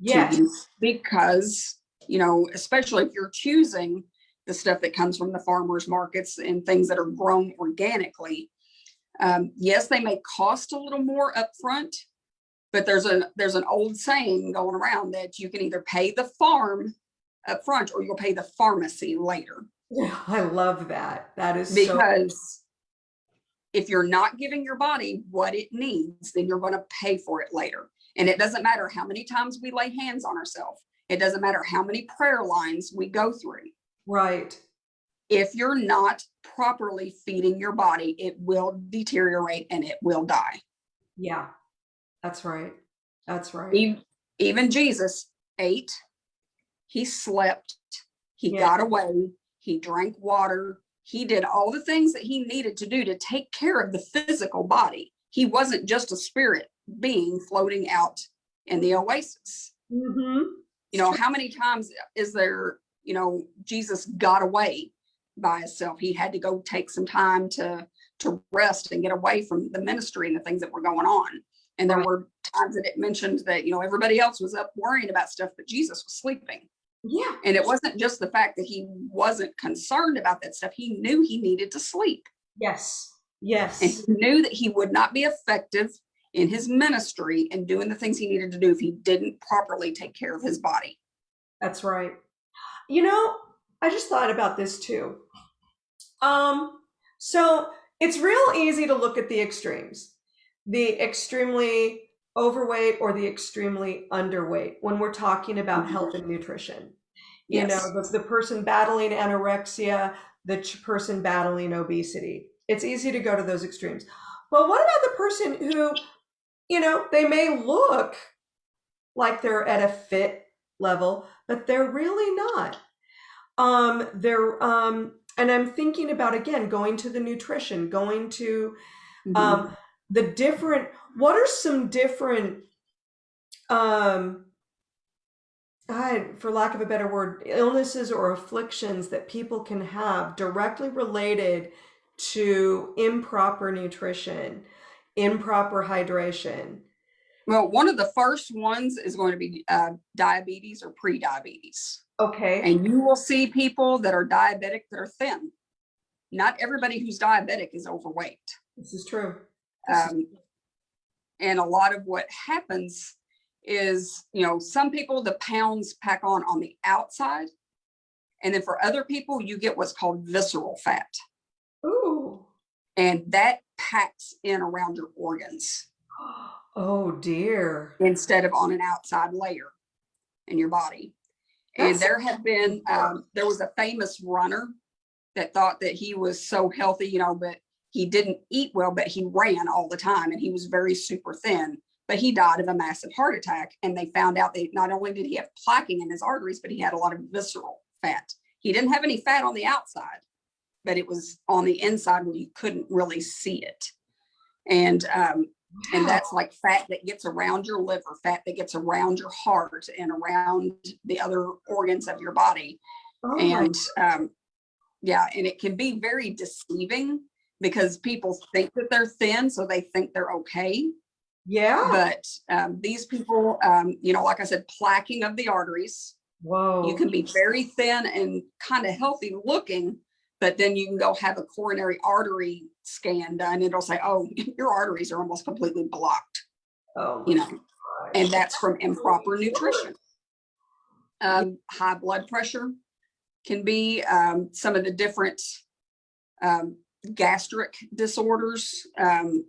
[SPEAKER 1] yes.
[SPEAKER 2] because you know, especially if you're choosing the stuff that comes from the farmers markets and things that are grown organically. Um, yes, they may cost a little more upfront, but there's a there's an old saying going around that you can either pay the farm upfront or you'll pay the pharmacy later.
[SPEAKER 1] Yeah, I love that. That is so
[SPEAKER 2] Because if you're not giving your body what it needs, then you're going to pay for it later. And it doesn't matter how many times we lay hands on ourselves. It doesn't matter how many prayer lines we go through.
[SPEAKER 1] right.
[SPEAKER 2] If you're not properly feeding your body, it will deteriorate and it will die.
[SPEAKER 1] Yeah. That's right. That's right.
[SPEAKER 2] Even, even Jesus ate, he slept, he
[SPEAKER 1] Yeah.
[SPEAKER 2] got away, he drank water, he did all the things that he needed to do to take care of the physical body. He wasn't just a spirit being floating out in the oasis.
[SPEAKER 1] hmm
[SPEAKER 2] You know, how many times is there, you know, Jesus got away by himself? He had to go take some time to to rest and get away from the ministry and the things that were going on. And there
[SPEAKER 1] Right.
[SPEAKER 2] were times that it mentioned that, you know, everybody else was up worrying about stuff, but Jesus was sleeping.
[SPEAKER 1] Yeah.
[SPEAKER 2] And it wasn't just the fact that he wasn't concerned about that stuff. He knew he needed to sleep
[SPEAKER 1] Yes. Yes.
[SPEAKER 2] and he knew that he would not be effective in his ministry and doing the things he needed to do if he didn't properly take care of his body.
[SPEAKER 1] That's right. You know, I just thought about this too. Um, so it's real easy to look at the extremes, the extremely overweight or the extremely underweight when we're talking about
[SPEAKER 2] Mhm.
[SPEAKER 1] health and nutrition. You
[SPEAKER 2] Yes.
[SPEAKER 1] know, the, the person battling anorexia, the ch- person battling obesity. It's easy to go to those extremes. But what about the person who, you know, they may look like they're at a fit level, but they're really not. Um, they're um, and I'm thinking about again going to the nutrition, going to
[SPEAKER 2] Mhm.
[SPEAKER 1] um, the different. What are some different, um, I, for lack of a better word, illnesses or afflictions that people can have directly related to improper nutrition, improper hydration?
[SPEAKER 2] Well, one of the first ones is going to be uh, diabetes or pre-diabetes.
[SPEAKER 1] Okay.
[SPEAKER 2] And you will see people that are diabetic that are thin. Not everybody who's diabetic is overweight.
[SPEAKER 1] This is true. This is-
[SPEAKER 2] Um, and a lot of what happens is, you know, some people, the pounds pack on on the outside. And then for other people, you get what's called visceral fat.
[SPEAKER 1] Ooh.
[SPEAKER 2] And that packs in around your organs
[SPEAKER 1] Oh dear.
[SPEAKER 2] instead of on an outside layer in your body. And
[SPEAKER 1] That's-
[SPEAKER 2] there have been, um, there was a famous runner that thought that he was so healthy, you know, but he didn't eat well, but he ran all the time and he was very super thin. But he died of a massive heart attack. And they found out that not only did he have plaquing in his arteries, but he had a lot of visceral fat. He didn't have any fat on the outside, but it was on the inside where you couldn't really see it. And um, and that's like fat that gets around your liver, fat that gets around your heart and around the other organs of your body.
[SPEAKER 1] Oh
[SPEAKER 2] And um, yeah, and it can be very deceiving because people think that they're thin, so they think they're okay.
[SPEAKER 1] Yeah.
[SPEAKER 2] But um, these people, um, you know, like I said, plaquing of the arteries.
[SPEAKER 1] Whoa.
[SPEAKER 2] You can be very thin and kind of healthy looking, but then you can go have a coronary artery scan done. And it'll say, oh, your arteries are almost completely blocked,
[SPEAKER 1] oh,
[SPEAKER 2] you know,
[SPEAKER 1] gosh.
[SPEAKER 2] and that's from improper nutrition. Um, high blood pressure can be um, some of the different um, gastric disorders. Um,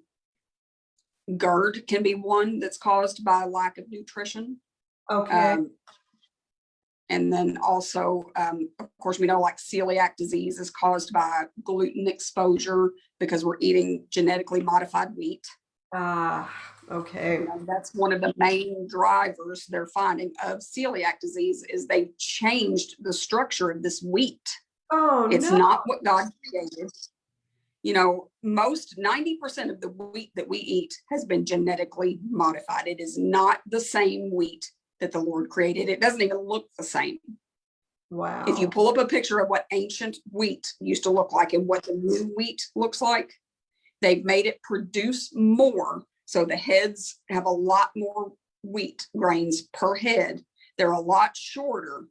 [SPEAKER 2] GERD can be one that's caused by lack of nutrition.
[SPEAKER 1] Okay.
[SPEAKER 2] And then also, um, of course, we know like celiac disease is caused by gluten exposure because we're eating genetically modified wheat.
[SPEAKER 1] Ah, okay.
[SPEAKER 2] That's one of the main drivers they're finding of celiac disease is they've changed the structure of this wheat.
[SPEAKER 1] Oh,
[SPEAKER 2] It's
[SPEAKER 1] no.
[SPEAKER 2] not what God created. You know, most 90% of the wheat that we eat has been genetically modified. It is not the same wheat that the Lord created. It doesn't even look the same.
[SPEAKER 1] Wow.
[SPEAKER 2] If you pull up a picture of what ancient wheat used to look like and what the new wheat looks like, they've made it produce more. So the heads have a lot more wheat grains per head. They're a lot shorter.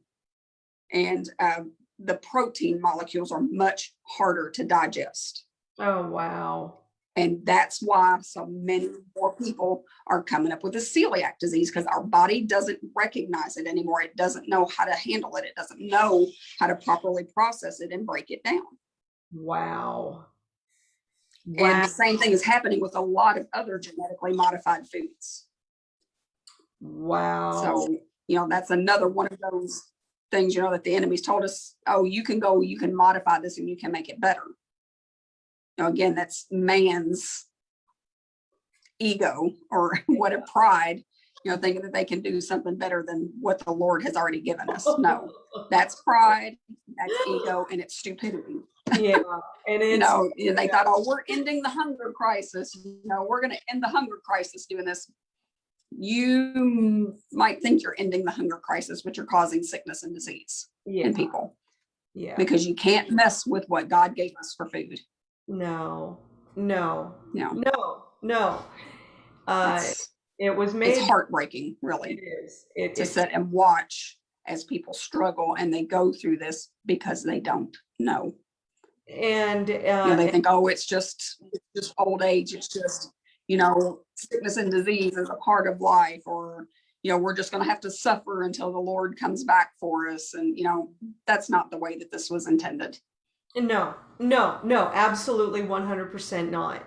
[SPEAKER 2] And uh, the protein molecules are much harder to digest.
[SPEAKER 1] Oh, wow.
[SPEAKER 2] And that's why so many more people are coming up with a celiac disease because our body doesn't recognize it anymore. It doesn't know how to handle it. It doesn't know how to properly process it and break it down.
[SPEAKER 1] Wow.
[SPEAKER 2] And the same thing is happening with a lot of other genetically modified foods.
[SPEAKER 1] Wow.
[SPEAKER 2] So, you know, that's another one of those things, you know, that the enemy's told us, oh, you can go, you can modify this and you can make it better. Know, again, that's man's ego or what a pride, you know, thinking that they can do something better than what the Lord has already given us. No, that's pride, that's ego, and it's stupidity.
[SPEAKER 1] yeah. And it's
[SPEAKER 2] You know, and they thought, oh, we're ending the hunger crisis. You know, we're going to end the hunger crisis doing this. You might think you're ending the hunger crisis, but you're causing sickness and disease
[SPEAKER 1] yeah.
[SPEAKER 2] in people
[SPEAKER 1] Yeah.
[SPEAKER 2] because you can't mess with what God gave us for food.
[SPEAKER 1] No. No.
[SPEAKER 2] no,
[SPEAKER 1] No. No. Uh, it was made.
[SPEAKER 2] it's heartbreaking, really, It
[SPEAKER 1] is. It,
[SPEAKER 2] to
[SPEAKER 1] it's
[SPEAKER 2] sit and watch as people struggle and they go through this because they don't know.
[SPEAKER 1] and
[SPEAKER 2] You know,
[SPEAKER 1] uh,
[SPEAKER 2] they think, oh, it's just it's just old age. It's just you know, sickness and disease is a part of life, or you know, we're just going to have to suffer until the Lord comes back for us. And you know, that's not the way that this was intended.
[SPEAKER 1] No, no, no, absolutely 100% not.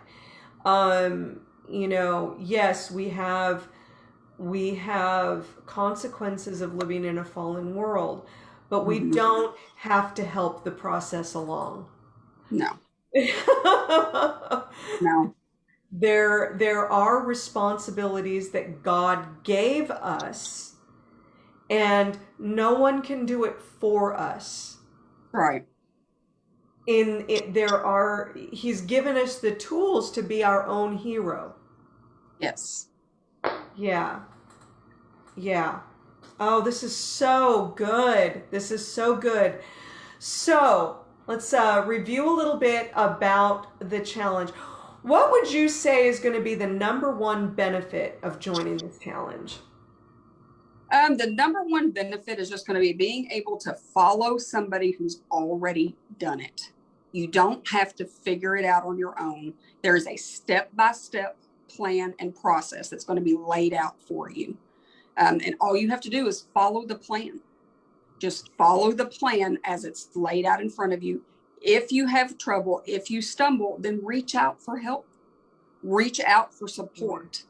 [SPEAKER 1] Um, you know, yes, we have we have consequences of living in a fallen world, but we
[SPEAKER 2] Mhm.
[SPEAKER 1] don't have to help the process along.
[SPEAKER 2] No, no,
[SPEAKER 1] there there are responsibilities that God gave us and no one can do it for us.
[SPEAKER 2] right,
[SPEAKER 1] in it there are he's given us the tools to be our own hero.
[SPEAKER 2] Yes,
[SPEAKER 1] yeah. Yeah. Oh this is so good. This is so good. So let's uh, review a little bit about the challenge. What would you say is going to be the number one benefit of joining this challenge?
[SPEAKER 2] Um, the number one benefit is just going to be being able to follow somebody who's already done it. You don't have to figure it out on your own. There is a step by step plan and process that's going to be laid out for you. Um, and all you have to do is follow the plan. Just follow the plan as it's laid out in front of you. If you have trouble, if you stumble, then reach out for help, reach out for support.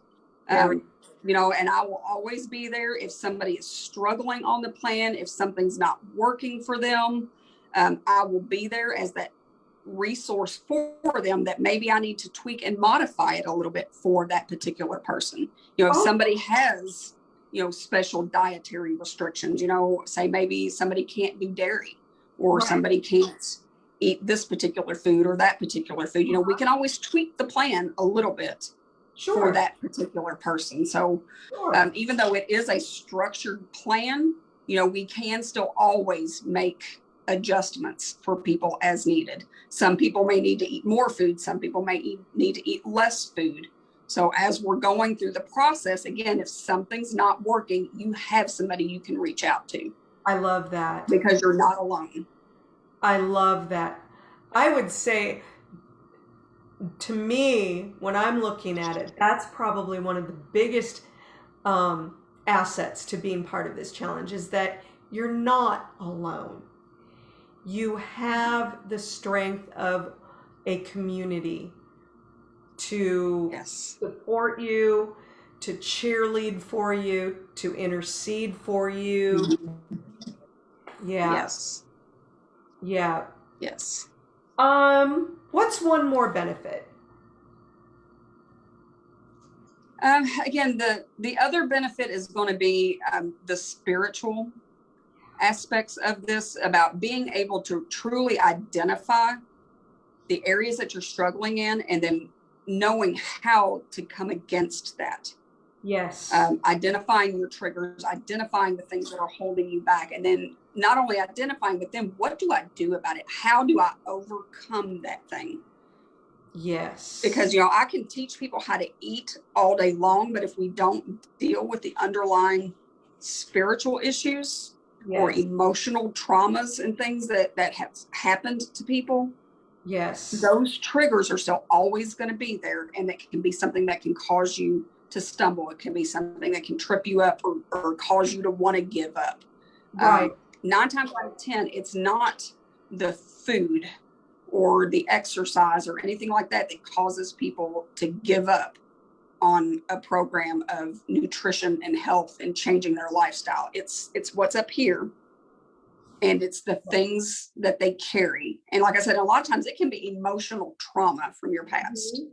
[SPEAKER 2] Um, you know, and I will always be there if somebody is struggling on the plan, if something's not working for them. Um, I will be there as that resource for them that maybe I need to tweak and modify it a little bit for that particular person. You know, if
[SPEAKER 1] Oh.
[SPEAKER 2] somebody has, you know, special dietary restrictions, you know, say maybe somebody can't do dairy or
[SPEAKER 1] Right.
[SPEAKER 2] somebody can't eat this particular food or that particular food, you know, we can always tweak the plan a little bit
[SPEAKER 1] sure
[SPEAKER 2] for that particular person. So
[SPEAKER 1] sure.
[SPEAKER 2] um, even though it is a structured plan, you know, we can still always make adjustments for people as needed. Some people may need to eat more food. Some people may eat, need to eat less food. So as we're going through the process, again, if something's not working, you have somebody you can reach out to
[SPEAKER 1] I love that.
[SPEAKER 2] because you're not alone.
[SPEAKER 1] I love that. I would say, to me, when I'm looking at it, that's probably one of the biggest um, assets to being part of this challenge is that you're not alone. You have the strength of a community to
[SPEAKER 2] Yes.
[SPEAKER 1] support you, to cheerlead for you, to intercede for you. Yeah.
[SPEAKER 2] Yes.
[SPEAKER 1] Yeah.
[SPEAKER 2] Yes.
[SPEAKER 1] Um, what's one more benefit?
[SPEAKER 2] Um, again, the the other benefit is going to be um, the spiritual aspects of this about being able to truly identify the areas that you're struggling in and then knowing how to come against that
[SPEAKER 1] Yes.
[SPEAKER 2] um, identifying your triggers identifying the things that are holding you back and then not only identifying but then what do i do about it how do i overcome that thing
[SPEAKER 1] yes.
[SPEAKER 2] because you know i can teach people how to eat all day long but if we don't deal with the underlying spiritual issues or emotional traumas and things that that have happened to people
[SPEAKER 1] yes.
[SPEAKER 2] those triggers are still always going to be there and that can be something that can cause you to stumble it can be something that can trip you up or, or cause you to want to give up Um,
[SPEAKER 1] Right.
[SPEAKER 2] nine times out of ten it's not the food or the exercise or anything like that that causes people to give up on a program of nutrition and health and changing their lifestyle. It's it's what's up here and it's the things that they carry. And like i said a lot of times it can be emotional trauma from your past.
[SPEAKER 1] Mhm.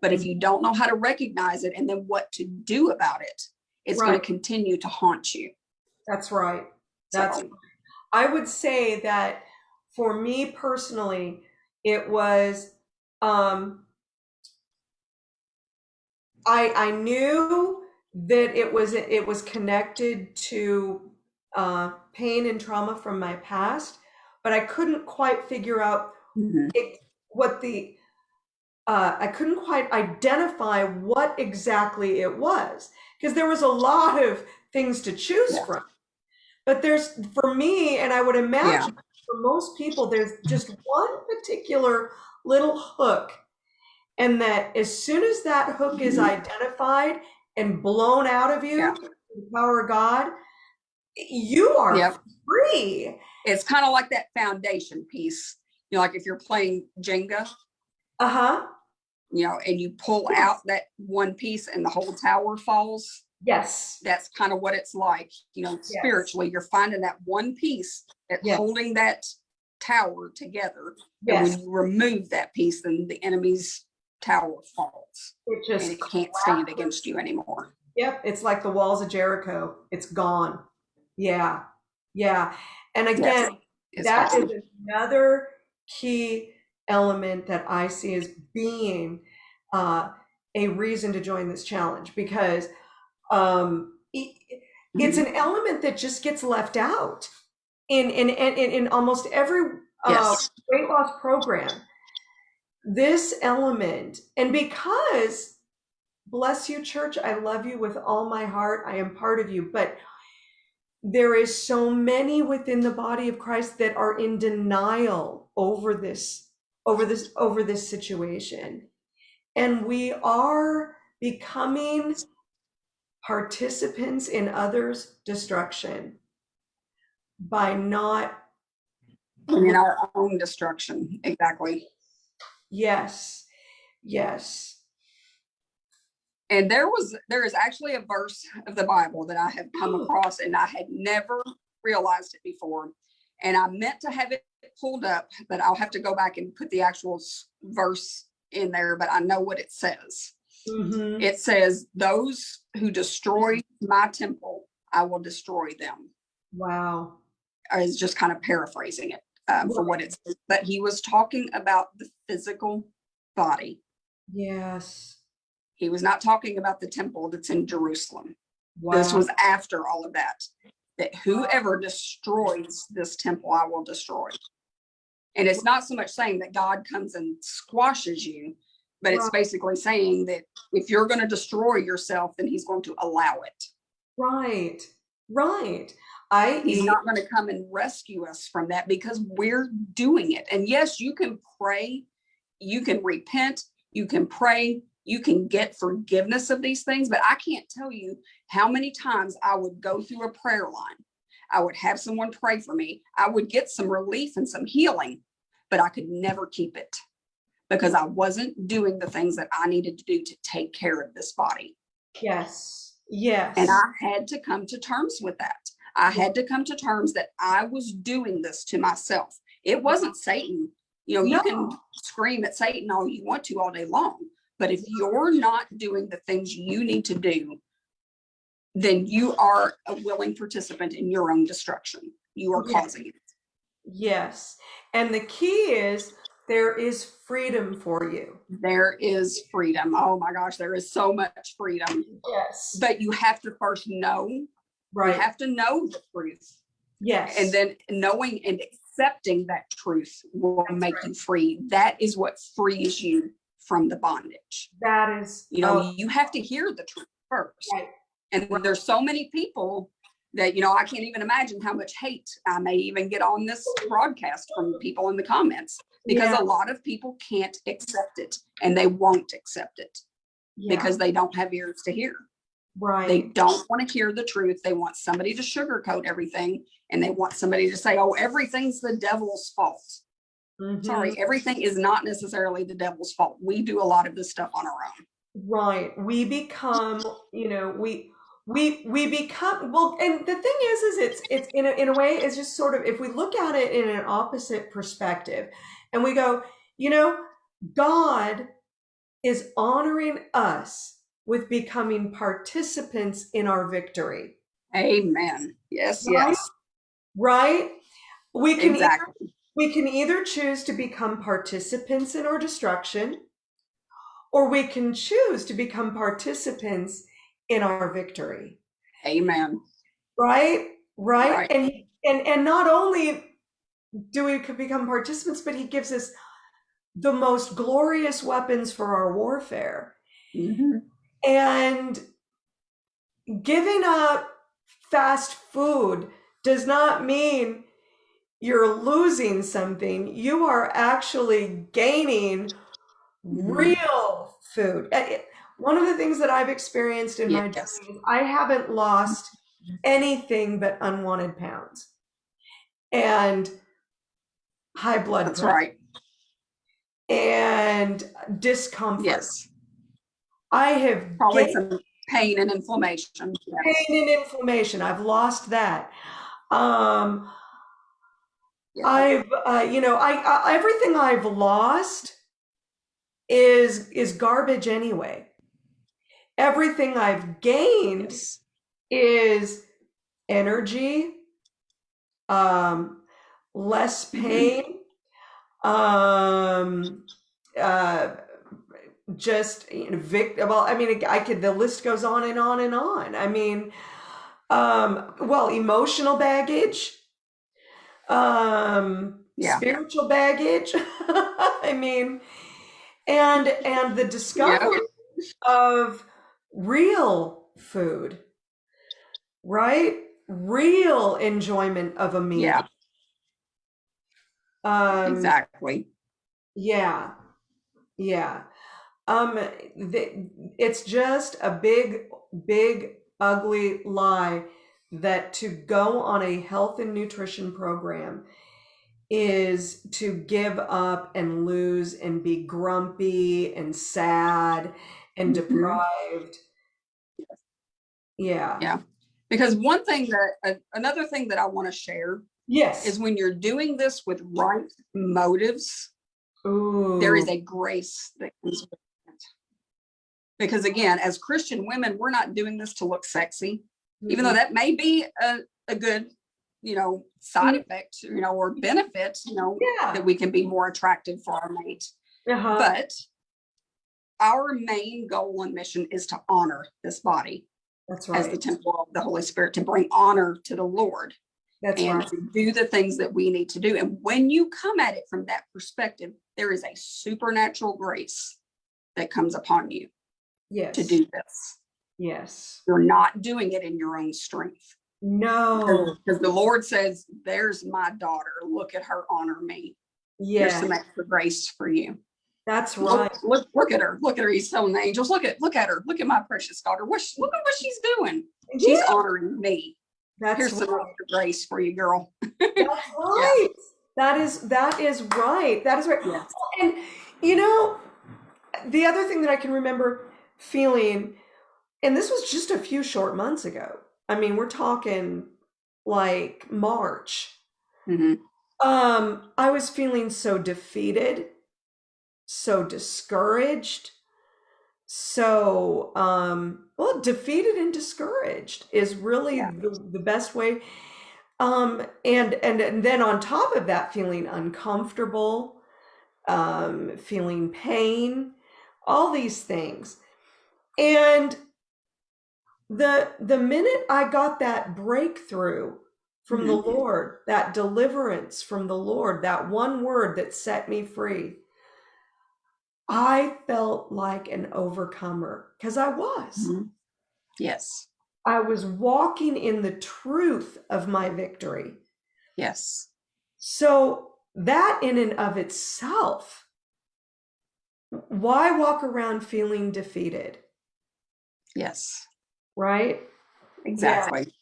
[SPEAKER 2] but if you don't know how to recognize it and then what to do about it it's going to continue to haunt you.
[SPEAKER 1] That's right. That's
[SPEAKER 2] So,
[SPEAKER 1] I would say that for me personally, it was um I I knew that it was it was connected to uh, pain and trauma from my past, but I couldn't quite figure out
[SPEAKER 2] mhm.
[SPEAKER 1] it, what the uh, I couldn't quite identify what exactly it was because there was a lot of things to choose
[SPEAKER 2] Yeah.
[SPEAKER 1] from. But there's for me, and I would imagine for most people, there's just one particular little hook, and that as soon as that hook is
[SPEAKER 2] Mhm.
[SPEAKER 1] identified and blown out of you,
[SPEAKER 2] Yeah.
[SPEAKER 1] the power of God, you are
[SPEAKER 2] Yep.
[SPEAKER 1] free.
[SPEAKER 2] it's kind of like that foundation piece you know like if you're playing jenga
[SPEAKER 1] Uh huh.
[SPEAKER 2] you know and you pull
[SPEAKER 1] Yes.
[SPEAKER 2] out that one piece and the whole tower falls
[SPEAKER 1] Yes.
[SPEAKER 2] that's kind of what it's like you know spiritually you're finding that one piece that's
[SPEAKER 1] Yes.
[SPEAKER 2] holding that tower together and
[SPEAKER 1] Yes.
[SPEAKER 2] when you remove that piece then the enemy's tower falls
[SPEAKER 1] It just
[SPEAKER 2] and it can't stand against you anymore
[SPEAKER 1] Yep, it's like the walls of Jericho. It's gone. Yeah, yeah. And again,
[SPEAKER 2] It's
[SPEAKER 1] that is another key element that I see as being uh, a reason to join this challenge because um, it, it's
[SPEAKER 2] Mhm.
[SPEAKER 1] an element that just gets left out in in in, in, in almost every uh,
[SPEAKER 2] Yes.
[SPEAKER 1] weight loss program. This element, and because bless you, church, I love you with all my heart. I am part of you, but there is so many within the body of Christ that are in denial over this over this over this situation. And we are becoming participants in others' destruction by not
[SPEAKER 2] in our own destruction exactly
[SPEAKER 1] yes yes
[SPEAKER 2] And there was there is actually a verse of the Bible that I have come across and I had never realized it before. And I meant to have it pulled up, but I'll have to go back and put the actual verse in there, but I know what it says.
[SPEAKER 1] Mhm.
[SPEAKER 2] It says, Those who destroy my temple, I will destroy them.
[SPEAKER 1] wow
[SPEAKER 2] I was just kind of paraphrasing it um, for what it's. But he was talking about the physical body.
[SPEAKER 1] yes
[SPEAKER 2] He was not talking about the temple that's in Jerusalem.
[SPEAKER 1] wow
[SPEAKER 2] This was after all of that. that whoever destroys this temple, I will destroy. And it's not so much saying that God comes and squashes you, but it's
[SPEAKER 1] Right.
[SPEAKER 2] basically saying that if you're going to destroy yourself, then he's going to allow it.
[SPEAKER 1] Right. Right. I
[SPEAKER 2] He's not going to come and rescue us from that because we're doing it. And yes, you can pray, you can repent, you can pray, you can get forgiveness of these things, but I can't tell you how many times I would go through a prayer line. I would have someone pray for me. I would get some relief and some healing, but I could never keep it because I wasn't doing the things that I needed to do to take care of this body.
[SPEAKER 1] yes. Yes.
[SPEAKER 2] And I had to come to terms with that. I had to come to terms that I was doing this to myself. It wasn't Satan. You know, you can scream at Satan all you want to all day long, but if you're not doing the things you need to do, then you are a willing participant in your own destruction. You are
[SPEAKER 1] Yeah.
[SPEAKER 2] causing it.
[SPEAKER 1] Yes. And the key is there is freedom for you.
[SPEAKER 2] There is freedom. Oh my gosh, there is so much freedom.
[SPEAKER 1] Yes.
[SPEAKER 2] But you have to first know, you
[SPEAKER 1] Right.
[SPEAKER 2] have to know the truth.
[SPEAKER 1] yes.
[SPEAKER 2] And then knowing and accepting that truth will make you free. That is what frees you from the bondage.
[SPEAKER 1] that is
[SPEAKER 2] You know,
[SPEAKER 1] oh,
[SPEAKER 2] you have to hear the truth first.
[SPEAKER 1] Right.
[SPEAKER 2] And there's so many people that, you know, I can't even imagine how much hate I may even get on this broadcast from people in the comments because
[SPEAKER 1] Yeah.
[SPEAKER 2] a lot of people can't accept it and they won't accept it
[SPEAKER 1] yeah,
[SPEAKER 2] because they don't have ears to hear. They don't want to hear the truth. They want somebody to sugarcoat everything and they want somebody to say, oh, everything's the devil's fault.
[SPEAKER 1] Mhm.
[SPEAKER 2] Sorry, everything is not necessarily the devil's fault. We do a lot of this stuff on our own.
[SPEAKER 1] Right. We become, you know, we we we become well and the thing is is it's it's in a, in a way it's just sort of if we look at it in an opposite perspective and we go, you know, God is honoring us with becoming participants in our victory.
[SPEAKER 2] Amen. Yes,
[SPEAKER 1] Right?
[SPEAKER 2] yes,
[SPEAKER 1] Right? We can either. We can either choose to become participants in our destruction, or we can choose to become participants in our victory.
[SPEAKER 2] Amen.
[SPEAKER 1] Right? Right?
[SPEAKER 2] Right.
[SPEAKER 1] And and and not only do we become participants, but he gives us the most glorious weapons for our warfare.
[SPEAKER 2] Mhm.
[SPEAKER 1] And giving up fast food does not mean you're losing something. You are actually gaining
[SPEAKER 2] Mhm.
[SPEAKER 1] real food. Uh, One of the things that I've experienced in my journey is I haven't lost anything but unwanted pounds and high blood
[SPEAKER 2] That's
[SPEAKER 1] pressure
[SPEAKER 2] right.
[SPEAKER 1] and discomfort.
[SPEAKER 2] Yes.
[SPEAKER 1] I have
[SPEAKER 2] Probably
[SPEAKER 1] gained
[SPEAKER 2] some pain and inflammation.
[SPEAKER 1] Pain and inflammation. I've lost that. Um,
[SPEAKER 2] Yeah.
[SPEAKER 1] I've, uh, you know, I, I everything I've lost is is garbage anyway. Everything I've gained
[SPEAKER 2] Yes.
[SPEAKER 1] is energy, um, less
[SPEAKER 2] Mhm.
[SPEAKER 1] pain, um, uh, just you know, vic- well, I mean, I could, the list goes on and on and on. I mean, um, well, emotional baggage, um,
[SPEAKER 2] Yeah.
[SPEAKER 1] spiritual baggage. I mean, and and the discovery of real food, right? Real enjoyment of a meal.
[SPEAKER 2] Yeah,
[SPEAKER 1] Um,
[SPEAKER 2] exactly.
[SPEAKER 1] Yeah. Yeah. Um, the, it's just a big, big, ugly lie that to go on a health and nutrition program is to give up and lose and be grumpy and sad and
[SPEAKER 2] Mhm.
[SPEAKER 1] deprived. Yeah.
[SPEAKER 2] Yeah. Because one thing that, another thing that I want to share
[SPEAKER 1] Yes.
[SPEAKER 2] is when you're doing this with right motives,
[SPEAKER 1] Ooh.
[SPEAKER 2] there is a grace that comes with it. Because again, as Christian women, we're not doing this to look sexy, even though that may be a, a good, you know, side effect, you know, or benefit, you know,
[SPEAKER 1] Yeah.
[SPEAKER 2] that we can be more attractive for our mate.
[SPEAKER 1] Uh-huh.
[SPEAKER 2] But our main goal and mission is to honor this body.
[SPEAKER 1] That's
[SPEAKER 2] as the temple of the Holy Spirit to bring honor to the Lord
[SPEAKER 1] That's
[SPEAKER 2] and
[SPEAKER 1] right.
[SPEAKER 2] to do the things that we need to do. And when you come at it from that perspective, there is a supernatural grace that comes upon you
[SPEAKER 1] Yes.
[SPEAKER 2] to do this.
[SPEAKER 1] Yes.
[SPEAKER 2] You're not doing it in your own strength.
[SPEAKER 1] No.
[SPEAKER 2] Because the Lord says, there's my daughter. Look at her, honor me. Yes. Here's
[SPEAKER 1] Yeah.
[SPEAKER 2] some extra grace for you.
[SPEAKER 1] That's right.
[SPEAKER 2] Look, look, look at her. Look at her. He's telling the angels, look at, look at her. Look at my precious daughter. What, she- look at what she's doing. She's
[SPEAKER 1] Yeah,
[SPEAKER 2] honoring me.
[SPEAKER 1] That's
[SPEAKER 2] Here's some
[SPEAKER 1] right.
[SPEAKER 2] extra grace for you, girl.
[SPEAKER 1] That's right. That is that is right. That is right.
[SPEAKER 2] Yes.
[SPEAKER 1] And you know, the other thing that I can remember feeling, and this was just a few short months ago. I mean, we're talking like March.
[SPEAKER 2] Mhm.
[SPEAKER 1] Um, I was feeling so defeated, so discouraged, so um, well, defeated and discouraged is really
[SPEAKER 2] Yeah.
[SPEAKER 1] the, the best way. Um, and and and then on top of that, feeling uncomfortable, um, feeling pain, all these things. And the the minute I got that breakthrough from the
[SPEAKER 2] Mhm.
[SPEAKER 1] Lord, that deliverance from the Lord, that one word that set me free, I felt like an overcomer because I was.
[SPEAKER 2] Mhm. Yes.
[SPEAKER 1] I was walking in the truth of my victory.
[SPEAKER 2] Yes.
[SPEAKER 1] So that in and of itself, why walk around feeling defeated,
[SPEAKER 2] Yes.
[SPEAKER 1] right?
[SPEAKER 2] Exactly.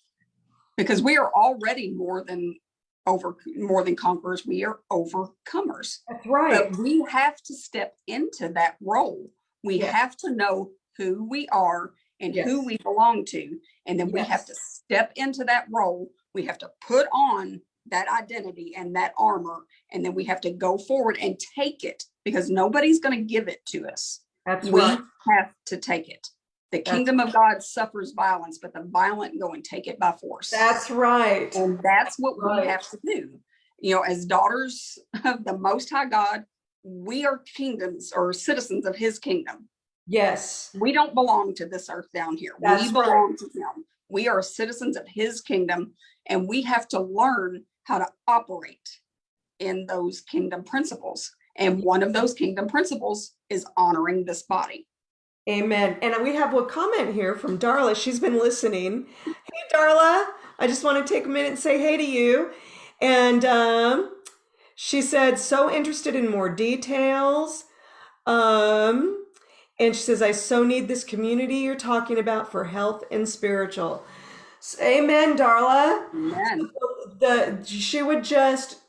[SPEAKER 2] Because we are already more than over more than conquerors. We are overcomers.
[SPEAKER 1] That's right.
[SPEAKER 2] But we have to step into that role. We
[SPEAKER 1] Yes.
[SPEAKER 2] have to know who we are and who
[SPEAKER 1] Yes.
[SPEAKER 2] we belong to. And then we have to step into that role. We have to put on that identity and that armor. And then we have to go forward and take it because nobody's going to give it to us.
[SPEAKER 1] That's
[SPEAKER 2] we
[SPEAKER 1] right.
[SPEAKER 2] have to take it. The kingdom of God suffers violence, but the violent go and take it by force.
[SPEAKER 1] That's right.
[SPEAKER 2] And that's what
[SPEAKER 1] Right.
[SPEAKER 2] we have to do. You know, as daughters of the Most High God, we are kingdoms or citizens of His kingdom.
[SPEAKER 1] Yes.
[SPEAKER 2] We don't belong to this earth down here.
[SPEAKER 1] That's
[SPEAKER 2] we
[SPEAKER 1] right.
[SPEAKER 2] belong to Him. We are citizens of His kingdom, and we have to learn how to operate in those kingdom principles. And one of those kingdom principles is honoring this body.
[SPEAKER 1] Amen. And we have a comment here from Darla. She's been listening. Hey, Darla. I just want to take a minute and say hey to you. And um, she said, so interested in more details. Um, and she says, I so need this community you're talking about for health and spiritual. S- Amen, Darla.
[SPEAKER 2] Amen.
[SPEAKER 1] The she would just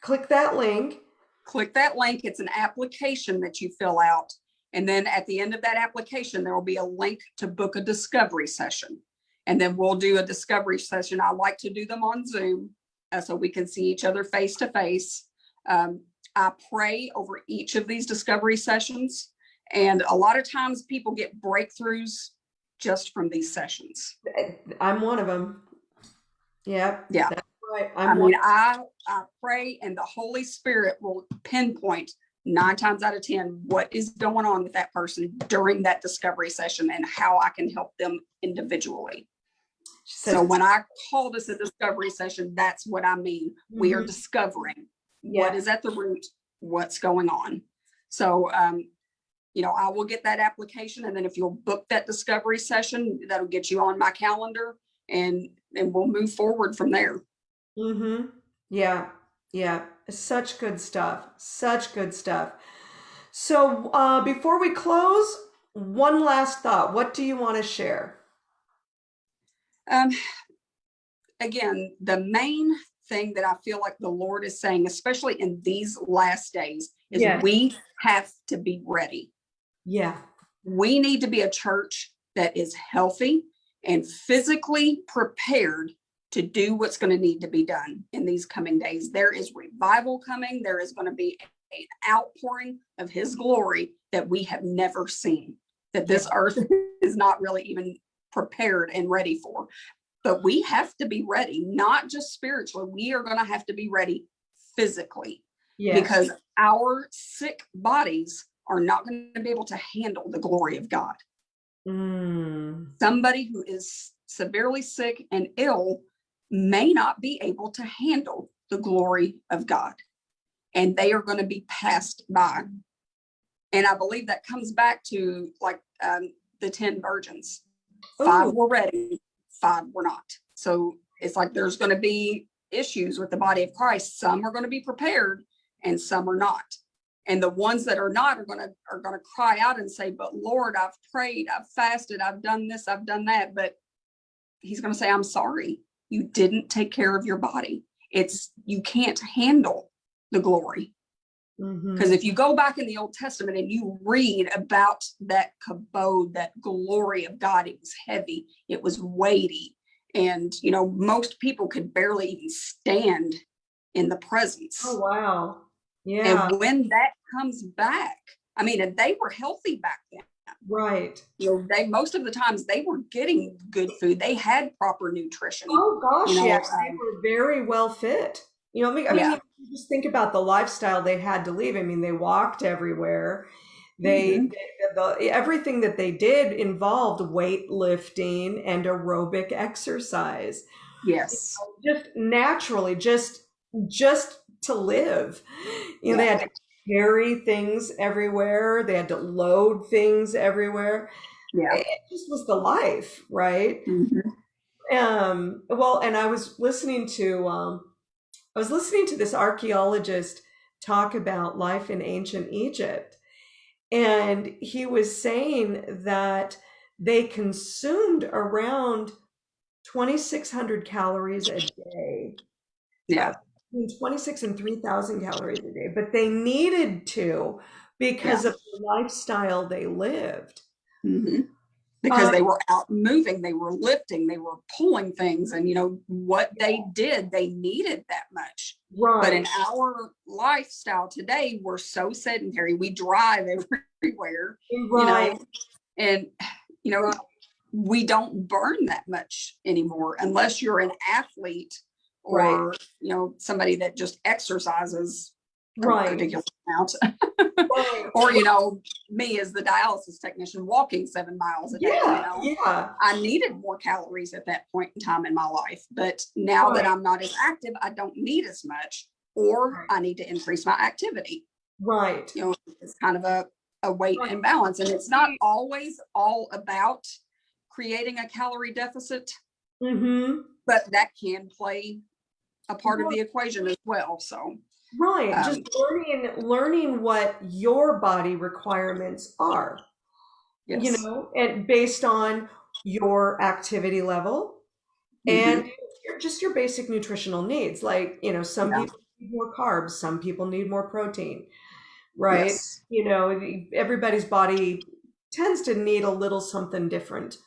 [SPEAKER 1] click that link.
[SPEAKER 2] click that link. It's an application that you fill out. And then at the end of that application, there will be a link to book a discovery session. And then we'll do a discovery session. I like to do them on Zoom uh, so we can see each other face to face. Um, I pray over each of these discovery sessions. And a lot of times people get breakthroughs just from these sessions.
[SPEAKER 1] I'm one of them. Yep.
[SPEAKER 2] Yeah.
[SPEAKER 1] Right.
[SPEAKER 2] I mean, I, I pray and the Holy Spirit will pinpoint nine times out of 10 what is going on with that person during that discovery session and how I can help them individually. So when I call this a discovery session, that's what I mean. We are
[SPEAKER 1] Mhm.
[SPEAKER 2] discovering what
[SPEAKER 1] Yeah.
[SPEAKER 2] is at the root, what's going on. So, um, you know, I will get that application and then if you'll book that discovery session, that'll get you on my calendar and, and we'll move forward from there.
[SPEAKER 1] Mm-hmm. Yeah. Yeah. Such good stuff. Such good stuff. So uh, before we close, one last thought. What do you want to share?
[SPEAKER 2] Um, again, the main thing that I feel like the Lord is saying, especially in these last days, is we have to be ready.
[SPEAKER 1] Yeah.
[SPEAKER 2] We need to be a church that is healthy and physically prepared to do what's going to need to be done in these coming days. There is revival coming. There is going to be an outpouring of his glory that we have never seen, that this earth is not really even prepared and ready for. But we have to be ready, not just spiritually. We are going to have to be ready physically
[SPEAKER 1] Yes.
[SPEAKER 2] because our sick bodies are not going to be able to handle the glory of God.
[SPEAKER 1] Mm.
[SPEAKER 2] Somebody who is severely sick and ill may not be able to handle the glory of God. And they are going to be passed by. And I believe that comes back to like um, the 10 virgins. Five
[SPEAKER 1] Ooh.
[SPEAKER 2] were ready, five were not. So it's like there's going to be issues with the body of Christ. Some are going to be prepared and some are not. And the ones that are not are going to are going to cry out and say, "But Lord, I've prayed, I've fasted, I've done this, I've done that." But he's going to say, "I'm sorry. You didn't take care of your body. It's you can't handle the glory." Because mm-hmm. if you go back in the Old Testament and you read about that kabod, that glory of God, it was heavy, it was weighty. And, you know, most people could barely even stand in the presence.
[SPEAKER 1] Oh, wow. Yeah,
[SPEAKER 2] And when that comes back, I mean, and they were healthy back then.
[SPEAKER 1] Right.
[SPEAKER 2] You know, they most of the times they were getting good food. They had proper nutrition.
[SPEAKER 1] Oh, gosh,
[SPEAKER 2] You know,
[SPEAKER 1] yes. They
[SPEAKER 2] um,
[SPEAKER 1] were very well fit. You know, I mean, I mean,
[SPEAKER 2] Yeah.
[SPEAKER 1] just think about the lifestyle they had to leave. I mean, they walked everywhere. They,
[SPEAKER 2] Mhm.
[SPEAKER 1] they- the, everything that they did involved weightlifting and aerobic exercise.
[SPEAKER 2] Yes.
[SPEAKER 1] just naturally just just to live you know they had to carry things everywhere they had to load things everywhere
[SPEAKER 2] Yeah.
[SPEAKER 1] it just was the life right
[SPEAKER 2] Mhm.
[SPEAKER 1] um well and i was listening to um i was listening to this archaeologist talk about life in ancient egypt and he was saying that they consumed around 2600 calories a day
[SPEAKER 2] Yeah.
[SPEAKER 1] Between 26 and 3000 calories a day but they needed to because of the lifestyle they lived
[SPEAKER 2] Mhm. Because
[SPEAKER 1] Um,
[SPEAKER 2] they were out moving, they were lifting, they were pulling things, and you know what they did, they needed that much. But in our lifestyle today, we're so sedentary. We drive everywhere, you
[SPEAKER 1] right
[SPEAKER 2] know, and you know, we don't burn that much anymore unless you're an athlete or
[SPEAKER 1] Right.
[SPEAKER 2] you know somebody that just exercises a
[SPEAKER 1] right
[SPEAKER 2] ridiculous amount.
[SPEAKER 1] right
[SPEAKER 2] or you know, me as the dialysis technician walking seven miles a day, you
[SPEAKER 1] yeah
[SPEAKER 2] know.
[SPEAKER 1] yeah
[SPEAKER 2] I needed more calories at that point in time in my life. But now that I'm not as active, I don't need as much, or
[SPEAKER 1] Right.
[SPEAKER 2] I need to increase my activity.
[SPEAKER 1] right
[SPEAKER 2] You know, it's kind of a, a weight
[SPEAKER 1] Right.
[SPEAKER 2] imbalance. And it's not always all about creating a calorie deficit,
[SPEAKER 1] mm-hmm
[SPEAKER 2] but that can play a part of the equation as well. So,
[SPEAKER 1] right
[SPEAKER 2] Um,
[SPEAKER 1] just learning learning what your body requirements are
[SPEAKER 2] yes.
[SPEAKER 1] you know and based on your activity level
[SPEAKER 2] Mm-hmm.
[SPEAKER 1] and your, just your basic nutritional needs like you know some
[SPEAKER 2] Yeah.
[SPEAKER 1] people need more carbs some people need more protein right
[SPEAKER 2] Yes.
[SPEAKER 1] you know everybody's body tends to need a little something different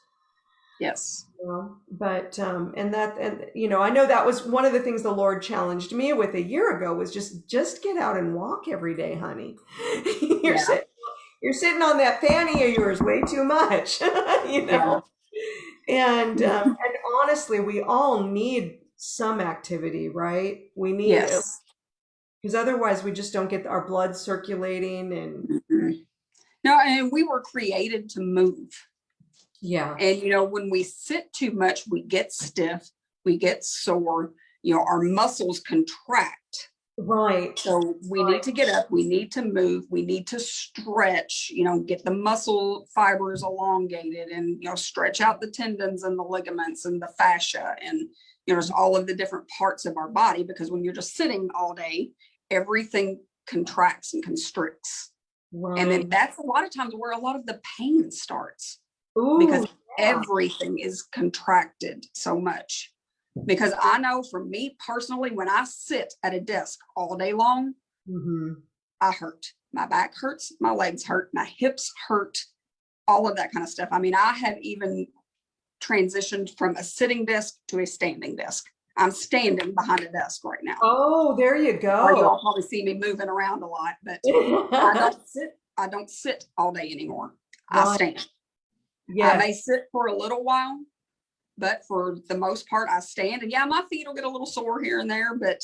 [SPEAKER 2] Yes.
[SPEAKER 1] You but um and that and you know i know that was one of the things the lord challenged me with a year ago was just just get out and walk every day honey you're
[SPEAKER 2] Yeah.
[SPEAKER 1] sitting you're sitting on that fanny of yours way too much you know and um, and honestly we all need some activity right we need
[SPEAKER 2] Yes.
[SPEAKER 1] because otherwise we just don't get our blood circulating and
[SPEAKER 2] Mhm. No, and we were created to move.
[SPEAKER 1] Yeah
[SPEAKER 2] And you know, when we sit too much, we get stiff, we get sore, you know, our muscles contract.
[SPEAKER 1] right
[SPEAKER 2] So we need to get up, we need to move, we need to stretch, you know, get the muscle fibers elongated and, you know, stretch out the tendons and the ligaments and the fascia and, you know, there's all of the different parts of our body because when you're just sitting all day, everything contracts and constricts.
[SPEAKER 1] right
[SPEAKER 2] And then that's a lot of times where a lot of the pain starts
[SPEAKER 1] Ooh,
[SPEAKER 2] because
[SPEAKER 1] yeah.
[SPEAKER 2] everything is contracted so much. Because I know for me personally, when I sit at a desk all day long,
[SPEAKER 1] Mhm.
[SPEAKER 2] I hurt. My back hurts, my legs hurt, my hips hurt, all of that kind of stuff. I mean, I have even transitioned from a sitting desk to a standing desk. I'm standing behind a desk right now.
[SPEAKER 1] oh there you
[SPEAKER 2] Or
[SPEAKER 1] go
[SPEAKER 2] you'll probably see me moving around a lot, but I don't sit, I don't sit all day anymore. I
[SPEAKER 1] Right.
[SPEAKER 2] Stand. I may sit for a little while, but for the most part, I stand. And yeah, my feet will get a little sore here and there, but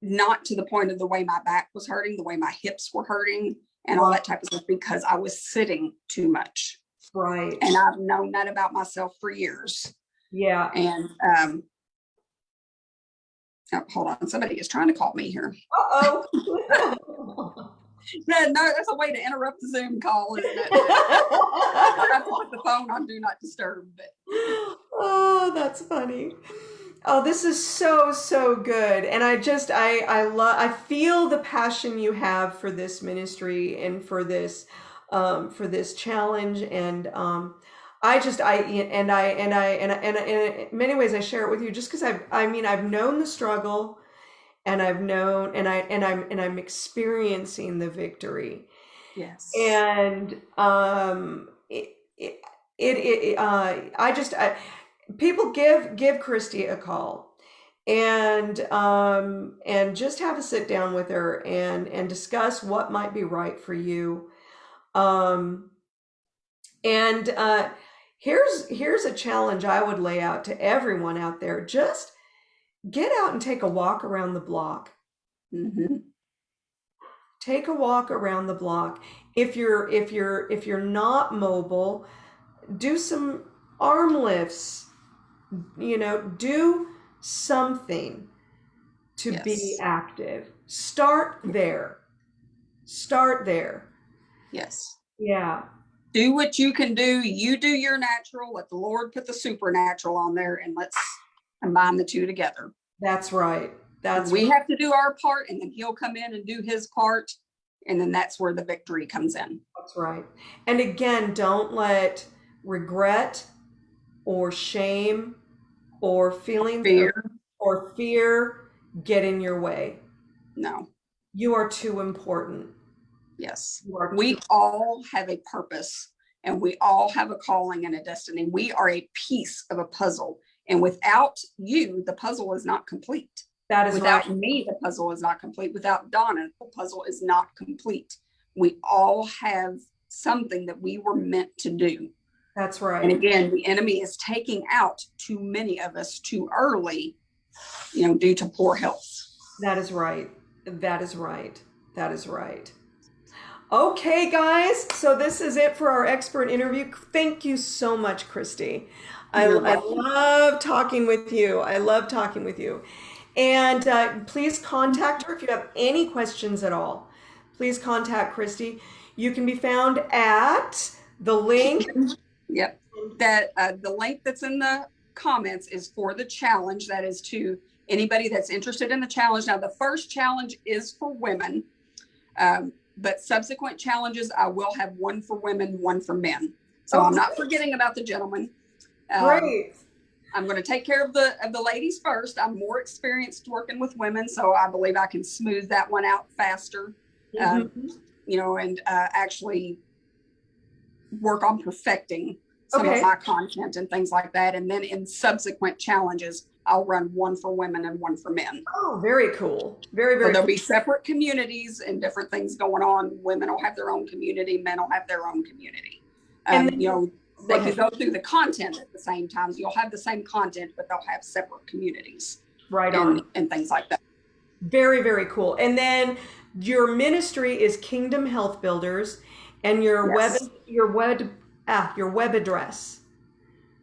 [SPEAKER 2] not to the point of the way my back was hurting, the way my hips were hurting, and all that type of stuff because I was sitting too much.
[SPEAKER 1] Right.
[SPEAKER 2] And I've known that about myself for years.
[SPEAKER 1] Yeah.
[SPEAKER 2] And um, oh, hold on, somebody is trying to call me here.
[SPEAKER 1] Uh-oh.
[SPEAKER 2] No, no, that's a way to interrupt the Zoom call, isn't it? I forgot to put the phone on do not disturb. But
[SPEAKER 1] oh, that's funny. Oh, this is so so good, and I just I I love I feel the passion you have for this ministry and for this um, for this challenge, and um, I just I and I and I and I, and, I, and in many ways I share it with you just because I I mean I've known the struggle, and I've known and I and I'm and I'm experiencing the victory,
[SPEAKER 2] yes,
[SPEAKER 1] and um it it, it, it uh I just I people give give Christy a call. And um and just have a sit down with her and and discuss what might be right for you. Um and uh here's here's a challenge I would lay out to everyone out there. Just get out and take a walk around the block.
[SPEAKER 2] Hmm
[SPEAKER 1] take a walk around the block. If you're if you're if you're not mobile do some arm lifts. You know do something to be active. Start there. Start there.
[SPEAKER 2] Yes.
[SPEAKER 1] yeah.
[SPEAKER 2] Do what you can do. You do your natural. Let the Lord put the supernatural on there, and let's combine the two together.
[SPEAKER 1] that's right that's
[SPEAKER 2] we have to do our part, and then He'll come in and do His part, and then that's where the victory comes in.
[SPEAKER 1] That's right. And again, don't let regret or shame or feelings
[SPEAKER 2] Fear,
[SPEAKER 1] or fear get in your way.
[SPEAKER 2] no,
[SPEAKER 1] You are too important.
[SPEAKER 2] yes. We
[SPEAKER 1] too-
[SPEAKER 2] all have a purpose and we all have a calling and a destiny. We are a piece of a puzzle. And without you, the puzzle is not complete.
[SPEAKER 1] that is
[SPEAKER 2] Without
[SPEAKER 1] right.
[SPEAKER 2] me, the puzzle is not complete. Without Donna, the puzzle is not complete. We all have something that we were meant to do.
[SPEAKER 1] That's right.
[SPEAKER 2] And again, the enemy is taking out too many of us too early, you know, due to poor health.
[SPEAKER 1] That is right. That is right. That is right. Okay, guys. So this is it for our expert interview. Thank you so much, Christy. I, I love talking with you. I love talking with you. And uh, please contact her if you have any questions at all. Please contact Christy. You can be found at the link.
[SPEAKER 2] Yep. That uh, the link that's in the comments is for the challenge. That is to anybody that's interested in the challenge. Now, the first challenge is for women, um, but subsequent challenges, I will have one for women, one for men. So I'm not forgetting about the gentlemen. Um,
[SPEAKER 1] Great.
[SPEAKER 2] I'm going to take care of the of the ladies first. I'm more experienced working with women, so I believe I can smooth that one out faster. Um,
[SPEAKER 1] Mhm.
[SPEAKER 2] you know, and uh, actually work on perfecting some
[SPEAKER 1] Okay.
[SPEAKER 2] of my content and things like that. And then in subsequent challenges, I'll run one for women and one for men.
[SPEAKER 1] Oh, very cool. Very,
[SPEAKER 2] So
[SPEAKER 1] very
[SPEAKER 2] there'll
[SPEAKER 1] cool.
[SPEAKER 2] be separate communities and different things going on. Women will have their own community, men will have their own community.
[SPEAKER 1] And
[SPEAKER 2] Um,
[SPEAKER 1] then-
[SPEAKER 2] you know, they
[SPEAKER 1] ahead.
[SPEAKER 2] can go through the content at the same time. You'll have the same content, but they'll have separate communities
[SPEAKER 1] Right on.
[SPEAKER 2] and, and things like that.
[SPEAKER 1] Very, very cool. And then your ministry is Kingdom Health Builders, and your
[SPEAKER 2] Yes.
[SPEAKER 1] web your web ah your web address.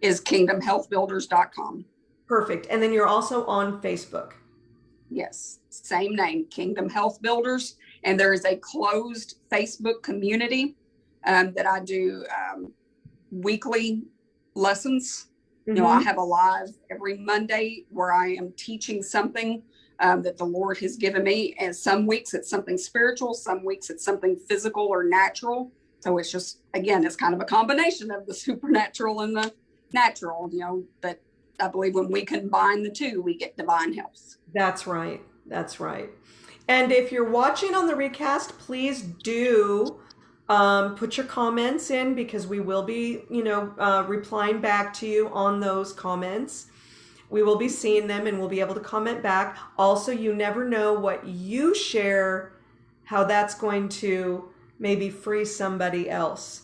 [SPEAKER 2] Is kingdomhealthbuilders.com.
[SPEAKER 1] Perfect. And then you're also on Facebook.
[SPEAKER 2] Yes, same name, Kingdom Health Builders. And there is a closed Facebook community um, that I do um, weekly lessons. You know, I
[SPEAKER 1] Mhm.
[SPEAKER 2] have a live every Monday where I am teaching something um, that the Lord has given me. And some weeks it's something spiritual, some weeks it's something physical or natural. So it's just, again, it's kind of a combination of the supernatural and the natural, you know, but I believe when we combine the two, we get divine health.
[SPEAKER 1] That's right. That's right. And if you're watching on the recast, please do um, put your comments in because we will be, you know, uh, replying back to you on those comments. We will be seeing them and we'll be able to comment back. Also, you never know what you share, how that's going to maybe free somebody else.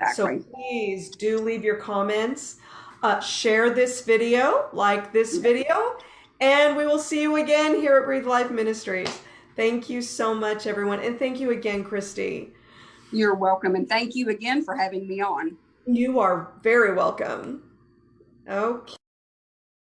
[SPEAKER 2] Exactly.
[SPEAKER 1] So please do leave your comments. Uh, share this video, like this video, and we will see you again here at Breathe Life Ministries. Thank you so much, everyone. And thank you again, Christy.
[SPEAKER 2] You're welcome. And thank you again for having me on.
[SPEAKER 1] You are very welcome. Okay.